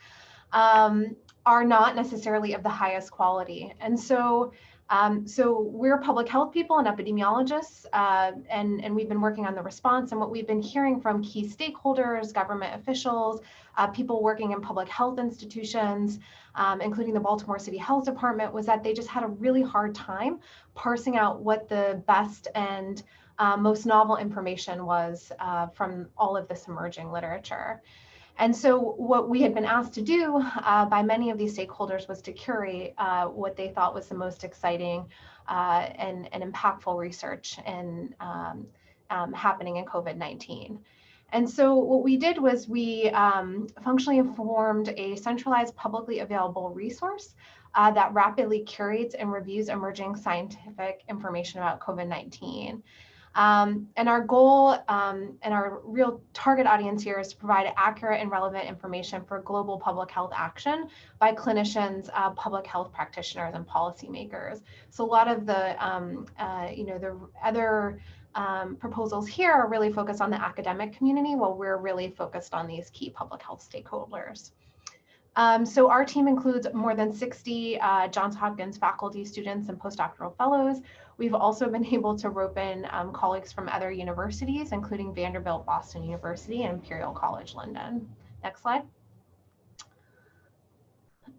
um, are not necessarily of the highest quality. And so um, so we're public health people and epidemiologists, uh, and, and we've been working on the response. And what we've been hearing from key stakeholders, government officials, uh, people working in public health institutions, um, including the Baltimore City Health Department, was that they just had a really hard time parsing out what the best and uh, most novel information was uh, from all of this emerging literature. And so what we had been asked to do uh, by many of these stakeholders was to curate uh, what they thought was the most exciting uh, and, and impactful research in, um, um, happening in COVID-19. And so what we did was we um, functionally formed a centralized publicly available resource uh, that rapidly curates and reviews emerging scientific information about COVID-19. Um, and our goal um, and our real target audience here is to provide accurate and relevant information for global public health action by clinicians, uh, public health practitioners, and policymakers. So a lot of the, um, uh, you know, the other um, proposals here are really focused on the academic community while we're really focused on these key public health stakeholders. Um, so our team includes more than 60 uh, Johns Hopkins faculty, students, and postdoctoral fellows. We've also <laughs> been able to rope in um, colleagues from other universities, including Vanderbilt, Boston University, and Imperial College London. Next slide.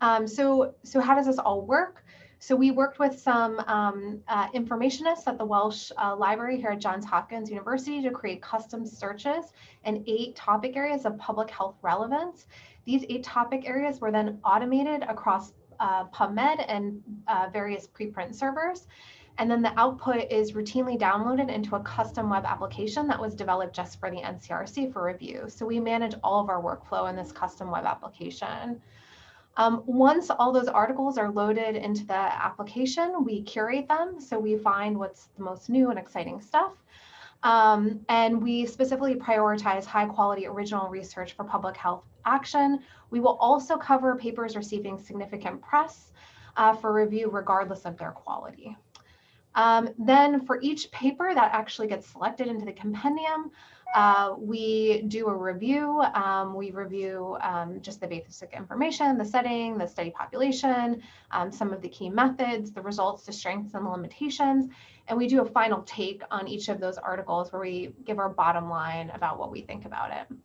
Um, so, so how does this all work? So we worked with some um, uh, informationists at the Welch uh, Library here at Johns Hopkins University to create custom searches in eight topic areas of public health relevance. These eight topic areas were then automated across uh, PubMed and uh, various preprint servers. And then the output is routinely downloaded into a custom web application that was developed just for the NCRC for review. So we manage all of our workflow in this custom web application. Um, once all those articles are loaded into the application, we curate them. So we find what's the most new and exciting stuff. Um, and we specifically prioritize high quality original research for public health action. We will also cover papers receiving significant press uh, for review regardless of their quality. Um, then for each paper that actually gets selected into the compendium, uh, we do a review. Um, we review um, just the basic information, the setting, the study population, um, some of the key methods, the results, the strengths and the limitations. And we do a final take on each of those articles where we give our bottom line about what we think about it.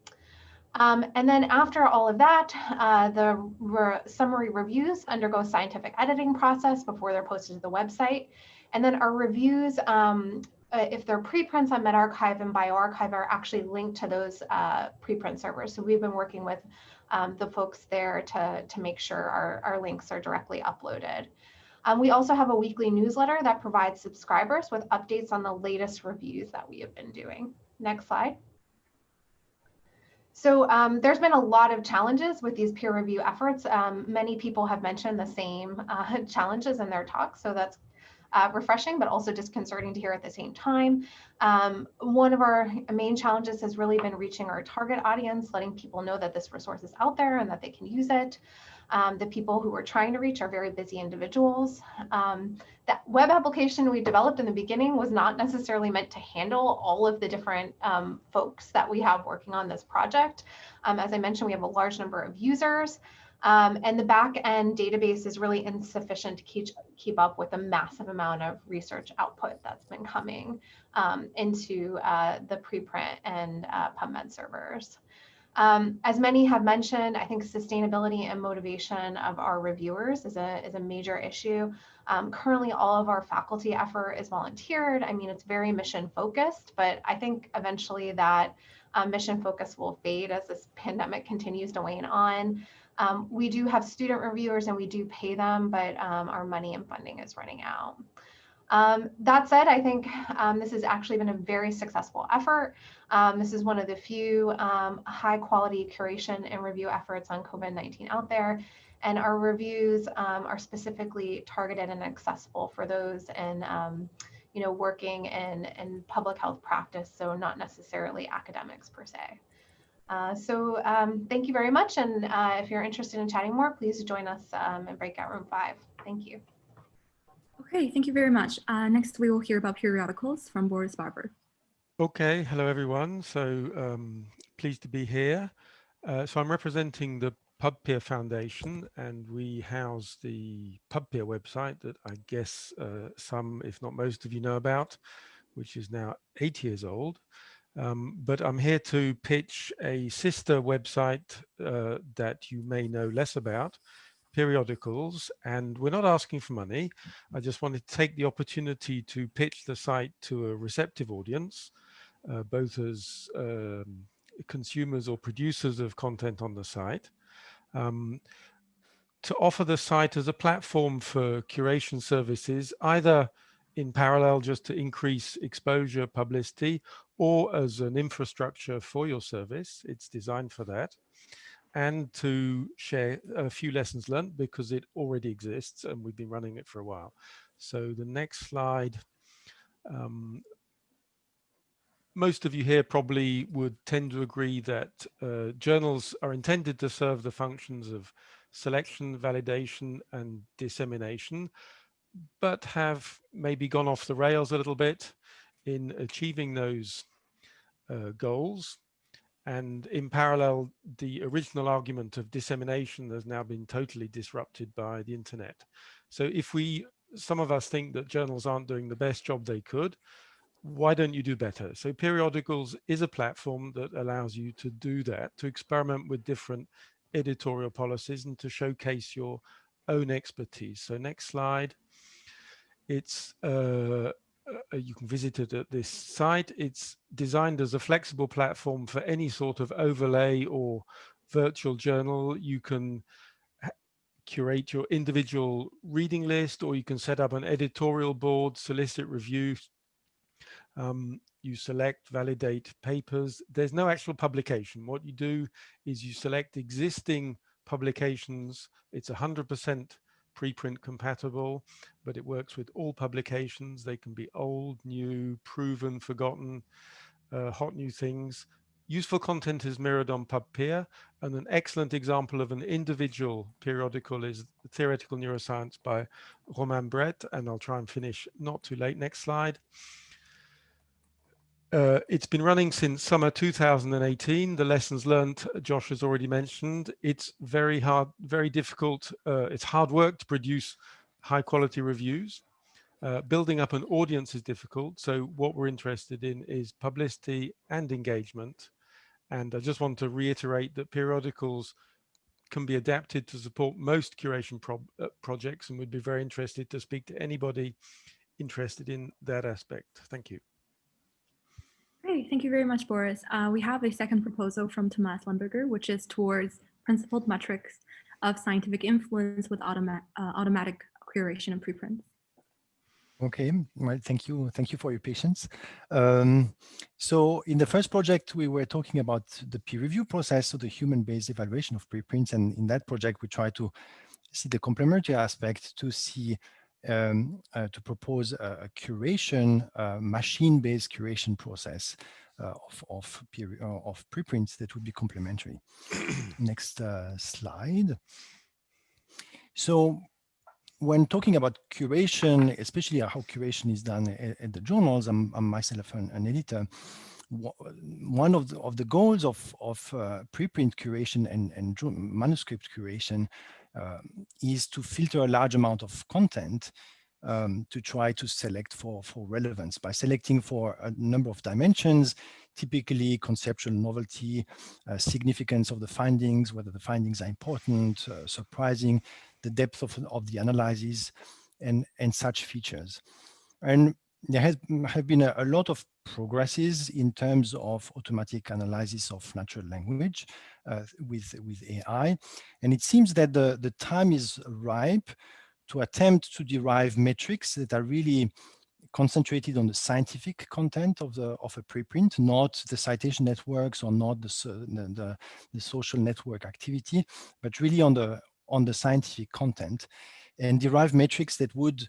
Um, and then after all of that, uh, the re summary reviews undergo a scientific editing process before they're posted to the website. And then our reviews, um, uh, if they're preprints on medRxiv and bioRxiv are actually linked to those uh, preprint servers. So we've been working with um, the folks there to, to make sure our, our links are directly uploaded. Um, we also have a weekly newsletter that provides subscribers with updates on the latest reviews that we have been doing. Next slide. So um, there's been a lot of challenges with these peer review efforts. Um, many people have mentioned the same uh, <laughs> challenges in their talks, so that's uh, refreshing, but also disconcerting to hear at the same time. Um, one of our main challenges has really been reaching our target audience, letting people know that this resource is out there and that they can use it. Um, the people who we're trying to reach are very busy individuals. Um, that web application we developed in the beginning was not necessarily meant to handle all of the different um, folks that we have working on this project. Um, as I mentioned, we have a large number of users. Um, and the back end database is really insufficient to keep, keep up with the massive amount of research output that's been coming um, into uh, the preprint and uh, PubMed servers. Um, as many have mentioned, I think sustainability and motivation of our reviewers is a, is a major issue. Um, currently, all of our faculty effort is volunteered. I mean, it's very mission focused, but I think eventually that um, mission focus will fade as this pandemic continues to wane on. Um, we do have student reviewers and we do pay them, but um, our money and funding is running out. Um, that said, I think um, this has actually been a very successful effort. Um, this is one of the few um, high quality curation and review efforts on COVID-19 out there. And our reviews are specifically targeted and accessible for those in, you know, working in, in public health practice, so not necessarily academics per se. Uh, so um, thank you very much. And uh, if you're interested in chatting more, please join us um, in breakout room five. Thank you. Okay, thank you very much. Uh, next, we will hear about Peeriodicals from Boris Barbour. Okay, hello everyone. So um, pleased to be here. Uh, so I'm representing the PubPeer Foundation and we house the PubPeer website that I guess uh, some, if not most of you know about, which is now eight years old. Um, but I'm here to pitch a sister website uh, that you may know less about, Peeriodicals, and we're not asking for money. I just wanted to take the opportunity to pitch the site to a receptive audience, uh, both as um, consumers or producers of content on the site. Um, to offer the site as a platform for curation services, either in parallel just to increase exposure publicity or as an infrastructure for your service. It's designed for that. And to share a few lessons learned because it already exists and we've been running it for a while. So the next slide. Um, most of you here probably would tend to agree that uh, journals are intended to serve the functions of selection, validation, and dissemination, but have maybe gone off the rails a little bit in achieving those uh, goals. And in parallel, the original argument of dissemination has now been totally disrupted by the internet. So if we, some of us think that journals aren't doing the best job they could, why don't you do better? So Peeriodicals is a platform that allows you to do that, to experiment with different editorial policies and to showcase your own expertise. So next slide. It's uh, uh, you can visit it at this site. It's designed as a flexible platform for any sort of overlay or virtual journal. You can curate your individual reading list or you can set up an editorial board, solicit reviews. Um, you select, validate papers. There's no actual publication. What you do is you select existing publications. It's 100% preprint compatible, but it works with all publications. They can be old, new, proven, forgotten, uh, hot new things. useful content is mirrored on PubPeer, and an excellent example of an individual periodical is Theoretical Neuroscience by Romain Brette, and I'll try and finish not too late. Next slide. Uh, it's been running since summer 2018. The lessons learned, Josh has already mentioned. It's very hard, very difficult. Uh, it's hard work to produce high quality reviews. Uh, building up an audience is difficult. So what we're interested in is publicity and engagement. And I just want to reiterate that Peeriodicals can be adapted to support most curation pro uh, projects and would be very interested to speak to anybody interested in that aspect. Thank you. Great, thank you very much, Boris. Uh, we have a second proposal from Thomas Lemberger, which is towards principled metrics of scientific influence with automa uh, automatic curation and preprints. Okay, well, thank you. Thank you for your patience. Um, so in the first project, we were talking about the peer review process, so the human-based evaluation of preprints. And in that project, we try to see the complementary aspect to see um, uh, to propose a, a curation, uh, machine-based curation process uh, of of, uh, of preprints that would be complementary. <clears throat> Next uh, slide. So when talking about curation, especially how curation is done at, at the journals, I'm, I'm myself an, an, editor. One of the, of the goals of, of uh, preprint curation and, and manuscript curation is to filter a large amount of content um, to try to select for, for relevance by selecting for a number of dimensions, typically conceptual novelty, uh, significance of the findings, whether the findings are important, uh, surprising, the depth of, of the analyses, and, and such features. And there has have been a, a, lot of progresses in terms of automatic analysis of natural language uh, with, with AI. And it seems that the, the time is ripe to attempt to derive metrics that are really concentrated on the scientific content of the of a preprint, not the citation networks or not the, the, the social network activity, but really on the on the scientific content and derive metrics that would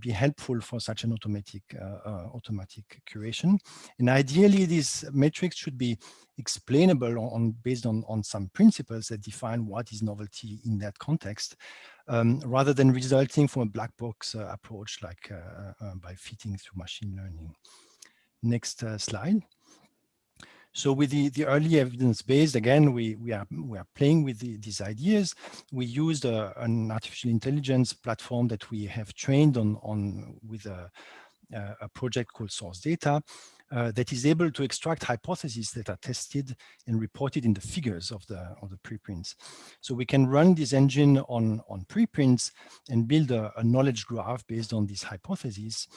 be helpful for such an automatic uh, uh, automatic curation. And ideally, these metrics should be explainable on, based on, on some principles that define what is novelty in that context, um, rather than resulting from a black box uh, approach like uh, uh, by fitting through machine learning. Next slide. So with the, the early evidence based, again, we, we, are, we are playing with the, these ideas. We used a, an artificial intelligence platform that we have trained on, on with a, a project called Source Data uh, that is able to extract hypotheses that are tested and reported in the figures of the, of the preprints. So we can run this engine on, on preprints and build a, a knowledge graph based on these hypotheses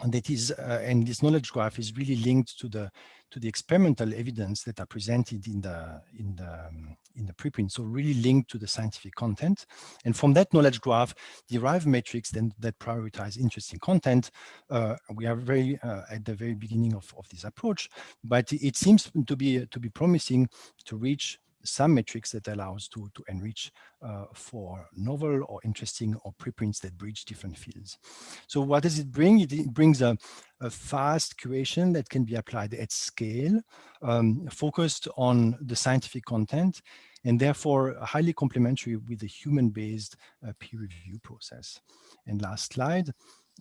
and that is uh, and this knowledge graph is really linked to the to the experimental evidence that are presented in the in the um, in the preprint. So really linked to the scientific content. And from that knowledge graph derive metrics then that prioritize interesting content uh, we are very uh, at the very beginning of, of this approach. But it seems to be to be promising to reach some metrics that allows to, to enrich uh, for novel or interesting or preprints that bridge different fields. So what does it bring? It, brings a, a, fast curation that can be applied at scale, um, focused on the scientific content, and therefore highly complementary with the human-based uh, peer review process. And last slide,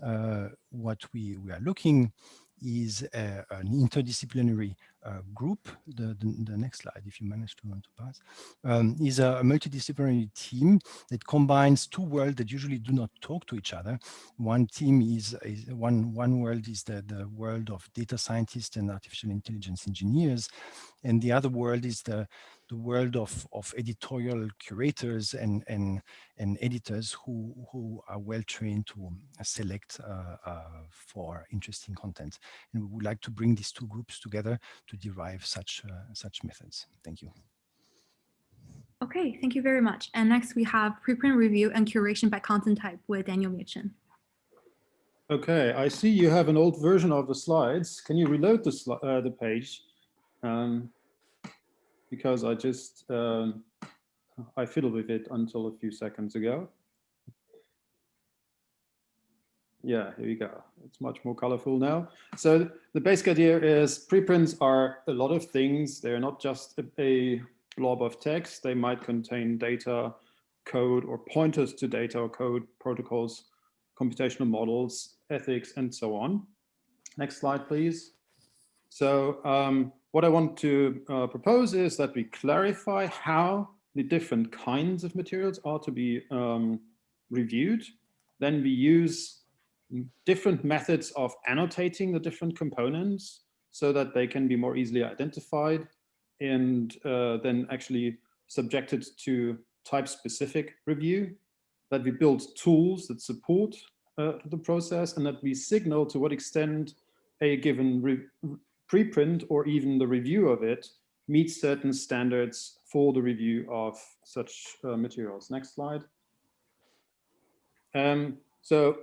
uh, what we, we are looking is uh, an interdisciplinary uh, group, the, the, the, next slide, if you manage to, to pass, um, is a, a, multidisciplinary team that combines two worlds that usually do not talk to each other. One team is, is one, one world is the, the world of data scientists and artificial intelligence engineers, and the other world is the, the world of, of editorial curators and, and, and editors who, who are well trained to select uh, uh, for interesting content. And we would like to bring these two groups together to derive such, uh, such methods. Thank you. Okay, thank you very much. And next we have preprint review and curation by content type with Daniel Mietchen. Okay, I see you have an old version of the slides. Can you reload the, uh, the page? Um, because I just, um, I fiddled with it until a few seconds ago. Yeah, here we go. It's much more colorful now. So the basic idea is preprints are a lot of things. They're not just a, a blob of text. They might contain data, code, or pointers to data or code, protocols, computational models, ethics, and so on. Next slide, please. So um, what I want to uh, propose is that we clarify how the different kinds of materials are to be um, reviewed. Then we use different methods of annotating the different components so that they can be more easily identified and uh, then actually subjected to type-specific review, that we build tools that support uh, the process, and that we signal to what extent a given preprint or even the review of it meets certain standards for the review of such uh, materials. Next slide. Um, so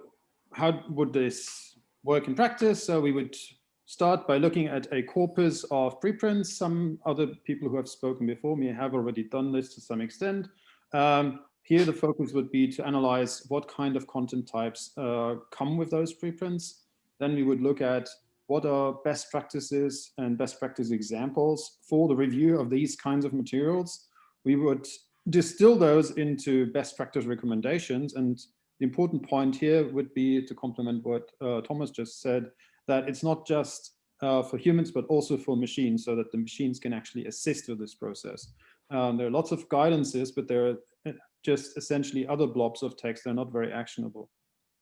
how would this work in practice? So we would start by looking at a corpus of preprints. Some other people who have spoken before me have already done this to some extent. Um, here, the focus would be to analyze what kind of content types uh, come with those preprints. Then we would look at what are best practices and best practice examples for the review of these kinds of materials. We would distill those into best practice recommendations. And the important point here would be to complement what uh, Thomas just said, that it's not just uh, for humans, but also for machines so that the machines can actually assist with this process. Um, there are lots of guidances, but they're uh, just essentially other blobs of text. They're not very actionable.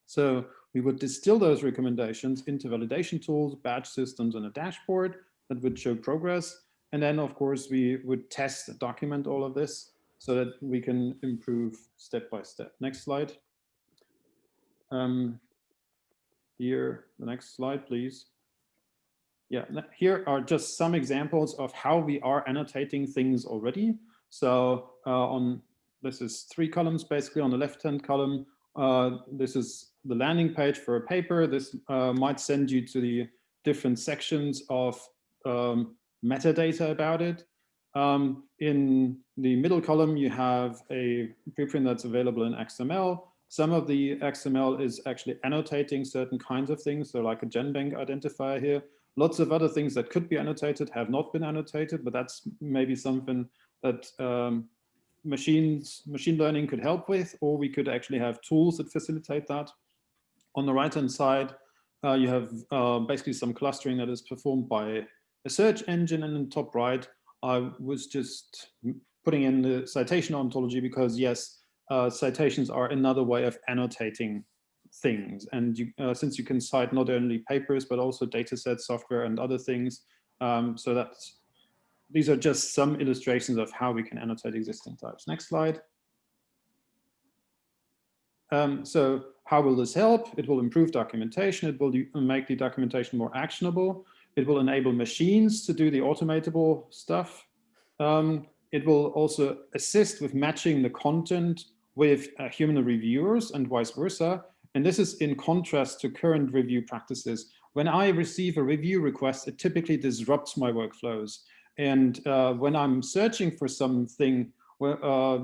So we would distill those recommendations into validation tools, badge systems, and a dashboard that would show progress. And then, of course, we would test and document all of this so that we can improve step by step. Next slide. Um, here, the next slide, please. Yeah, here are just some examples of how we are annotating things already. So uh, on this is three columns basically on the left-hand column. Uh, this is the landing page for a paper. This uh, might send you to the different sections of um, metadata about it. Um, in the middle column, you have a preprint that's available in XML. Some of the XML is actually annotating certain kinds of things, so like a GenBank identifier here. Lots of other things that could be annotated have not been annotated, but that's maybe something that um, machines, machine learning could help with, or we could actually have tools that facilitate that. On the right-hand side, uh, you have uh, basically some clustering that is performed by a search engine, and in the top right, I was just putting in the citation ontology because yes, uh, citations are another way of annotating things. And you, uh, since you can cite not only papers, but also data sets, software, and other things, um, so that's, these are just some illustrations of how we can annotate existing types. Next slide. Um, so how will this help? It will improve documentation. It will make the documentation more actionable. It will enable machines to do the automatable stuff. Um, it will also assist with matching the content with uh, human reviewers and vice versa. And this is in contrast to current review practices. When I receive a review request, it typically disrupts my workflows. And uh, when I'm searching for something uh,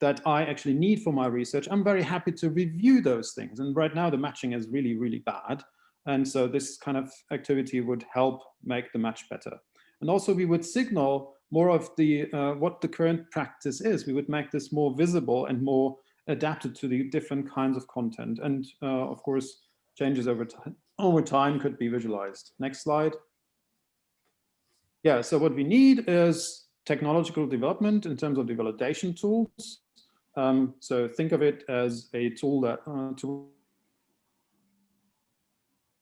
that I actually need for my research, I'm very happy to review those things. And right now the matching is really, really bad. And so this kind of activity would help make the match better. And also we would signal more of the uh, what the current practice is. We would make this more visible and more adapted to the different kinds of content. And uh, of course, changes over time, over time could be visualized. Next slide. Yeah, so what we need is technological development in terms of the validation tools. Um, so think of it as a tool that uh, to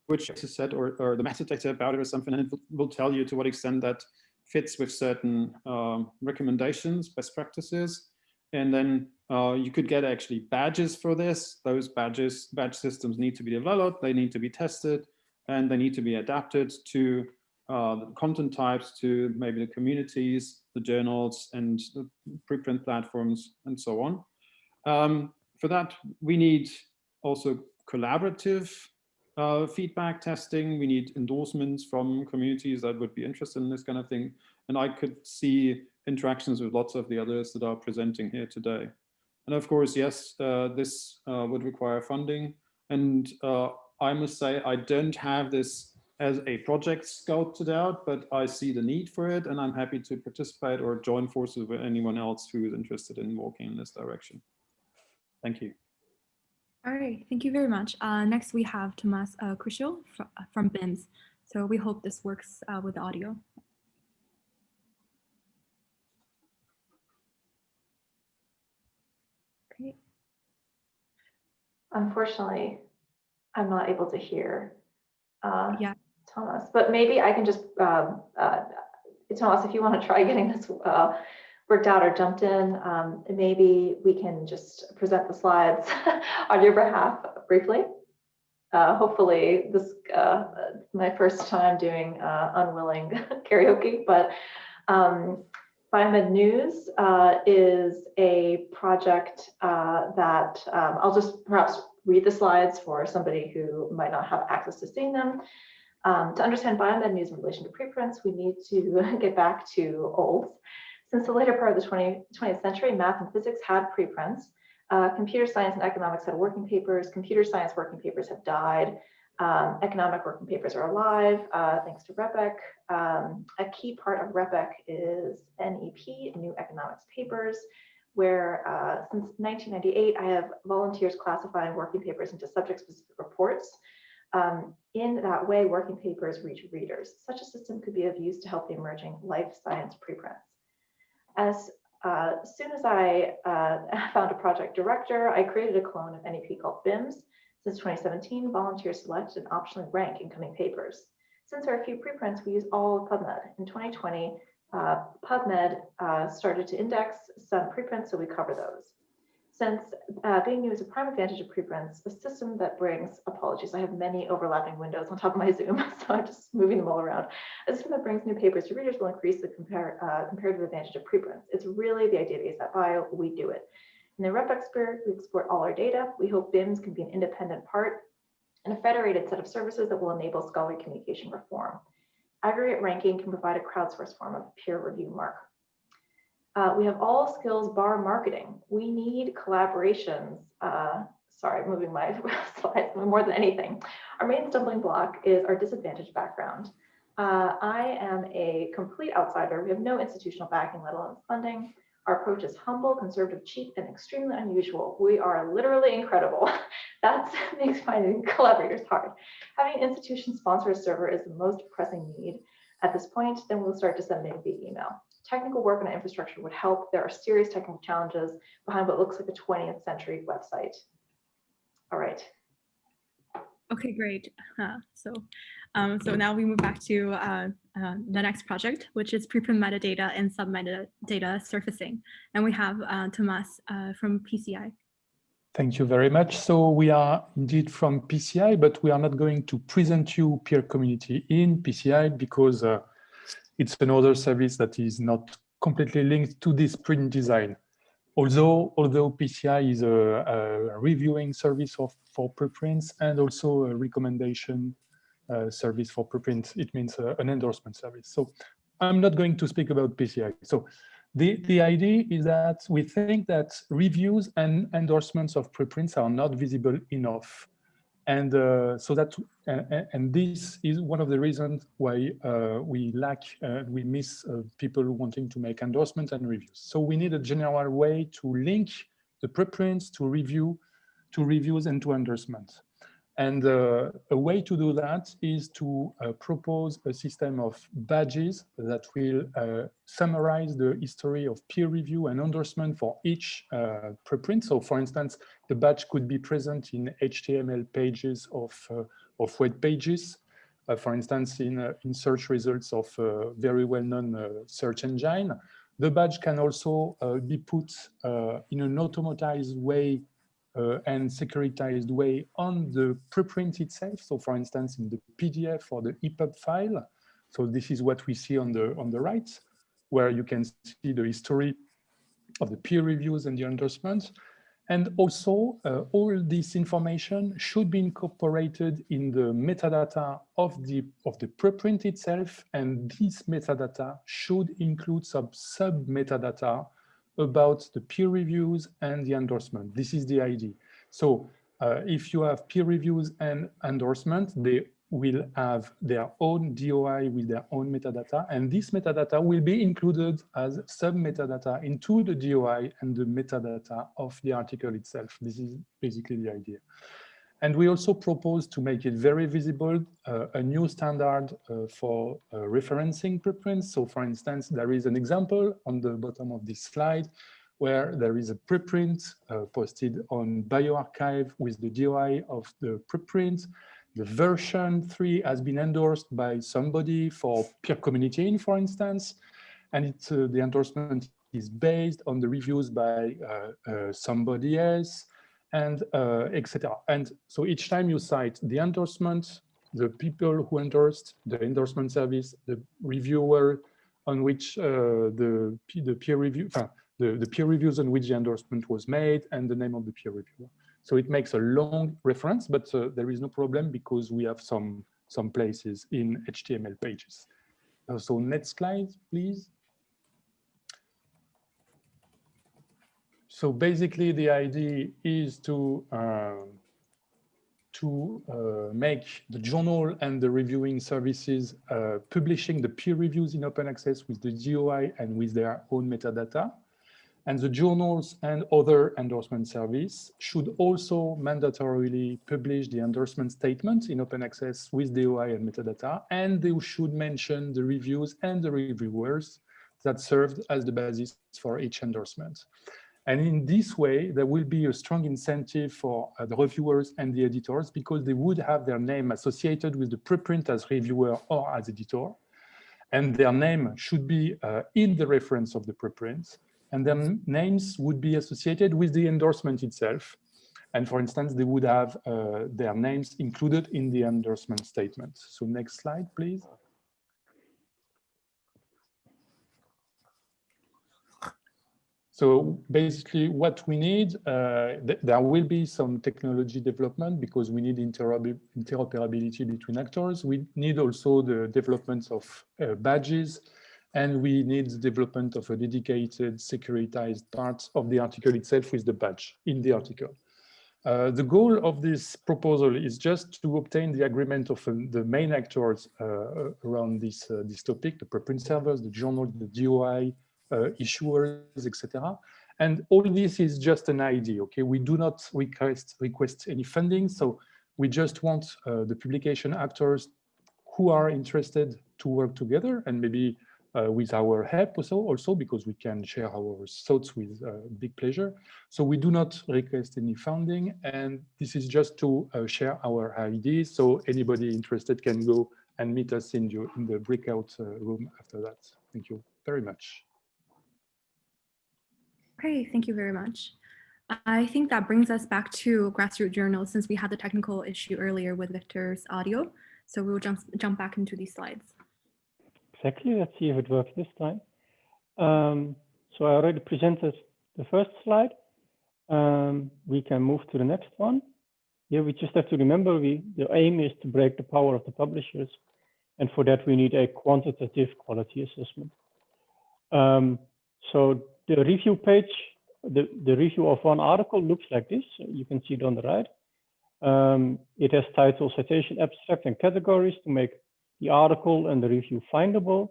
which is set or, or the metadata about it or something, and it will tell you to what extent that fits with certain um, recommendations, best practices. And then uh, you could get actually badges for this. Those badges, badge systems need to be developed, they need to be tested, and they need to be adapted to uh, the content types, to maybe the communities, the journals, and the preprint platforms, and so on. Um, for that, we need also collaborative uh, feedback testing. We need endorsements from communities that would be interested in this kind of thing. And I could see interactions with lots of the others that are presenting here today. And of course, yes, uh, this uh, would require funding. And uh, I must say I don't have this as a project scouted out, but I see the need for it and I'm happy to participate or join forces with anyone else who is interested in walking in this direction. Thank you. All right, thank you very much. Uh, next, we have Tomas uh, Krichel fr from BIMS. So we hope this works uh, with the audio. Okay. Unfortunately, I'm not able to hear uh, yeah. Thomas, but maybe I can just, um, uh, Thomas, if you want to try getting this uh, worked out or jumped in, um, maybe we can just present the slides <laughs> on your behalf briefly. Uh, hopefully this uh, my first time doing uh, unwilling <laughs> karaoke, but um, Biomed News uh, is a project uh, that um, I'll just perhaps read the slides for somebody who might not have access to seeing them. Um, to understand biomed news in relation to preprints, we need to <laughs> get back to olds. Since the later part of the 20, 20th century, math and physics had preprints. Uh, computer science and economics had working papers. Computer science working papers have died. Um, economic working papers are alive, uh, thanks to RePEc. Um, a key part of RePEc is NEP, New Economics Papers, where uh, since 1998, I have volunteers classifying working papers into subject-specific reports. Um, in that way, working papers reach readers. Such a system could be of use to help the emerging life science preprints. As uh, soon as I uh, <laughs> found a project director, I created a clone of NEP called BIMS. Since 2017, volunteers select and optionally rank incoming papers. Since there are a few preprints, we use all of PubMed. In 2020, uh, PubMed uh, started to index some preprints, so we cover those. Since uh, being new is a prime advantage of preprints, a system that brings, apologies, I have many overlapping windows on top of my <laughs> Zoom, <laughs> so I'm just moving them all around. A system that brings new papers to readers will increase the uh, comparative advantage of preprints. It's really the idea ASAP Bio, we do it. In the RePEc spirit, we export all our data. We hope BIMS can be an independent part and a federated set of services that will enable scholarly communication reform. Aggregate ranking can provide a crowdsourced form of peer review mark. Uh, we have all skills bar marketing. We need collaborations. Uh, sorry, moving my <laughs> slides more than anything. Our main stumbling block is our disadvantaged background. Uh, I am a complete outsider. We have no institutional backing, let alone funding. Our approach is humble, conservative, cheap, and extremely unusual. We are literally incredible. <laughs> that <laughs> makes finding collaborators hard. Having an institution sponsor a server is the most pressing need. At this point, then we'll start to disseminating via email technical work on infrastructure would help. There are serious technical challenges behind what looks like a 20th century website. All right. Okay, great. Uh, so, um, so now we move back to uh, uh, the next project, which is preprint metadata and sub-metadata surfacing. And we have uh, Tomas uh, from PCI. Thank you very much. So we are indeed from PCI, but we are not going to present you peer community in PCI because uh, it's another service that is not completely linked to this print design. Although, although PCI is a, a reviewing service of, for preprints and also a recommendation uh, service for preprints, it means uh, an endorsement service. So I'm not going to speak about PCI. So the, the idea is that we think that reviews and endorsements of preprints are not visible enough and uh, so that, uh, and this is one of the reasons why uh, we lack, uh, we miss uh, people wanting to make endorsements and reviews. So we need a general way to link the preprints to review, to reviews and to endorsements. And uh, a way to do that is to uh, propose a system of badges that will uh, summarize the history of peer review and endorsement for each uh, preprint. So for instance, the badge could be present in HTML pages of, uh, of web pages. Uh, for instance, in, in search results of a very well-known search engine. The badge can also be put in an automatized way uh, and securitized way on the preprint itself. So for instance, in the PDF or the EPUB file. So this is what we see on the, on the right, where you can see the history of the peer reviews and the endorsements. And also, uh, all this information should be incorporated in the metadata of the, of the preprint itself. And this metadata should include some sub-metadata about the peer reviews and the endorsement. This is the idea. So uh, if you have peer reviews and endorsement, they will have their own DOI with their own metadata, and this metadata will be included as sub-metadata into the DOI and the metadata of the article itself. This is basically the idea. And we also propose to make it very visible, uh, a new standard uh, for uh, referencing preprints. So for instance, there is an example on the bottom of this slide where there is a preprint uh, posted on bioRxiv with the DOI of the preprint. The version 3 has been endorsed by somebody for peer community, for instance, and it, uh, the endorsement is based on the reviews by uh, uh, somebody else, and uh, etc. And so each time you cite the endorsement, the people who endorsed, the endorsement service, the reviewer on which uh, the, the peer review, uh, the, the peer reviews on which the endorsement was made, and the name of the peer reviewer. So it makes a long reference, but uh, there is no problem because we have some, some places in HTML pages. Uh, so next slide, please. So basically the idea is to um, to uh, make the journal and the reviewing services uh, publishing the peer reviews in open access with the DOI and with their own metadata. And the journals and other endorsement service should also mandatorily publish the endorsement statement in open access with DOI and metadata, and they should mention the reviews and the reviewers that served as the basis for each endorsement. And in this way, there will be a strong incentive for uh, the reviewers and the editors because they would have their name associated with the preprint as reviewer or as editor. And their name should be uh, in the reference of the preprints and their names would be associated with the endorsement itself. And for instance, they would have uh, their names included in the endorsement statement. So next slide, please. So basically what we need, uh, th there will be some technology development because we need interoperability between actors. We need also the development of uh, badges and we need the development of a dedicated securitized part of the article itself with the badge in the article. Uh, the goal of this proposal is just to obtain the agreement of um, the main actors uh, around this, uh, this topic, the preprint servers, the journal, the DOI, uh, issuers, etc. And all this is just an idea, okay? We do not request, request any funding, so we just want uh, the publication actors who are interested to work together and maybe uh, with our help also, also because we can share our thoughts with uh, big pleasure. So we do not request any funding and this is just to uh, share our ideas. So anybody interested can go and meet us in, your, in the breakout uh, room after that. Thank you very much. Great, thank you very much. I think that brings us back to grassroots journals since we had the technical issue earlier with Victor's audio. So we will jump, jump back into these slides. Exactly. Let's see if it works this time. Um, so I already presented the first slide. Um, we can move to the next one. Here we just have to remember we the aim is to break the power of the publishers. And for that, we need a quantitative quality assessment. Um, so the review page, the, the review of one article looks like this. You can see it on the right. Um, it has title, citation, abstract, and categories to make the article and the review findable.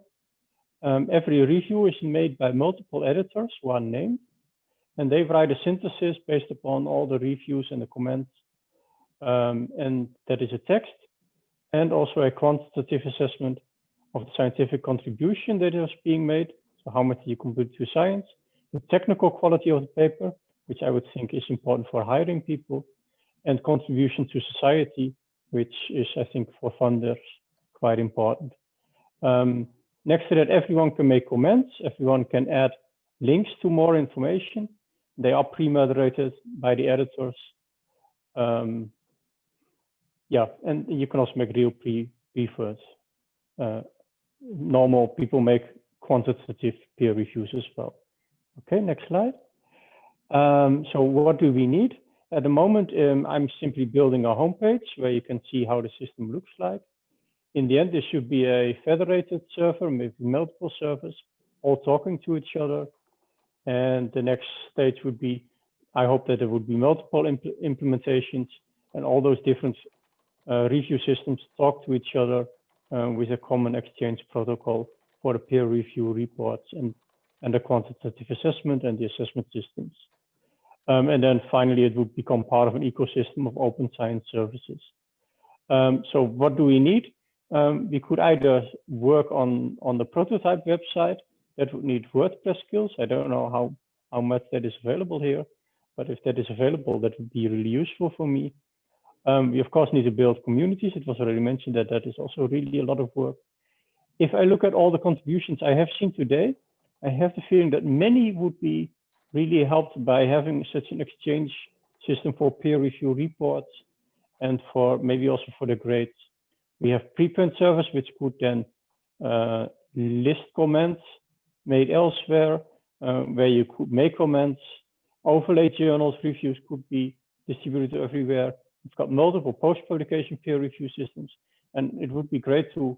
Um, every review is made by multiple editors, one named, and they write a synthesis based upon all the reviews and the comments. Um, and that is a text and also a quantitative assessment of the scientific contribution that is being made. So how much you contribute to science, the technical quality of the paper, which I would think is important for hiring people, and contribution to society, which is, I think, for funders quite important. Um, next to that, everyone can make comments. Everyone can add links to more information. They are pre-moderated by the editors. Um, yeah, and you can also make real pre prefers. Uh, normal people make quantitative peer reviews as well. Okay, next slide. Um, so what do we need? At the moment, um, I'm simply building a homepage where you can see how the system looks like in the end, there should be a federated server with multiple servers all talking to each other. And the next stage would be I hope that there would be multiple impl implementations and all those different uh, review systems talk to each other uh, with a common exchange protocol for the peer review reports and, and the quantitative assessment and the assessment systems. Um, and then finally, it would become part of an ecosystem of open science services. Um, so what do we need? Um, we could either work on, on the prototype website that would need WordPress skills. I don't know how, how much that is available here, but if that is available, that would be really useful for me. Um, we of course need to build communities. It was already mentioned that that is also really a lot of work. If I look at all the contributions I have seen today, I have the feeling that many would be really helped by having such an exchange system for peer review reports and for maybe also for the grades. We have preprint service, which could then uh, list comments made elsewhere, uh, where you could make comments. Overlay journals reviews could be distributed everywhere. We've got multiple post-publication peer review systems, and it would be great to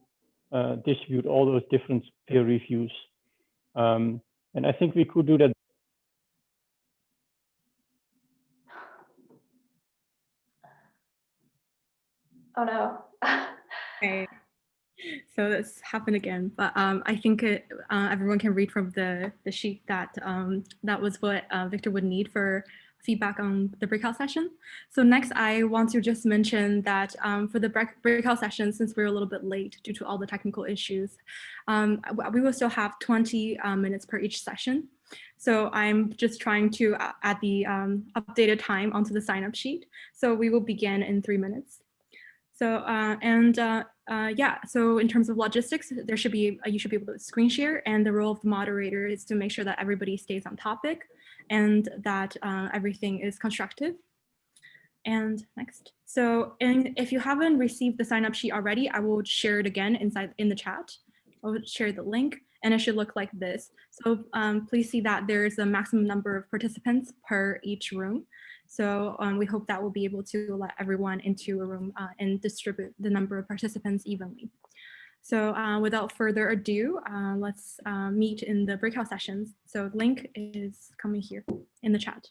uh, distribute all those different peer reviews. Um, and I think we could do that Oh no. Okay. So this happened again, but um, I think it, uh, everyone can read from the, the sheet that um, that was what uh, Victor would need for feedback on the breakout session. So next, I want to just mention that um, for the break breakout session, since we're a little bit late due to all the technical issues, um, we will still have 20 uh, minutes per each session. So I'm just trying to add the um, updated time onto the sign up sheet. So we will begin in three minutes. So, uh, and uh, uh, yeah, so in terms of logistics, there should be, you should be able to screen share and the role of the moderator is to make sure that everybody stays on topic and that everything is constructive. And next. So and if you haven't received the sign up sheet already, I will share it again inside in the chat. I'll share the link and it should look like this. So um, please see that there's a maximum number of participants per each room. So um, we hope that we'll be able to let everyone into a room uh, and distribute the number of participants evenly. So uh, without further ado, uh, let's uh, meet in the breakout sessions. So link is coming here in the chat.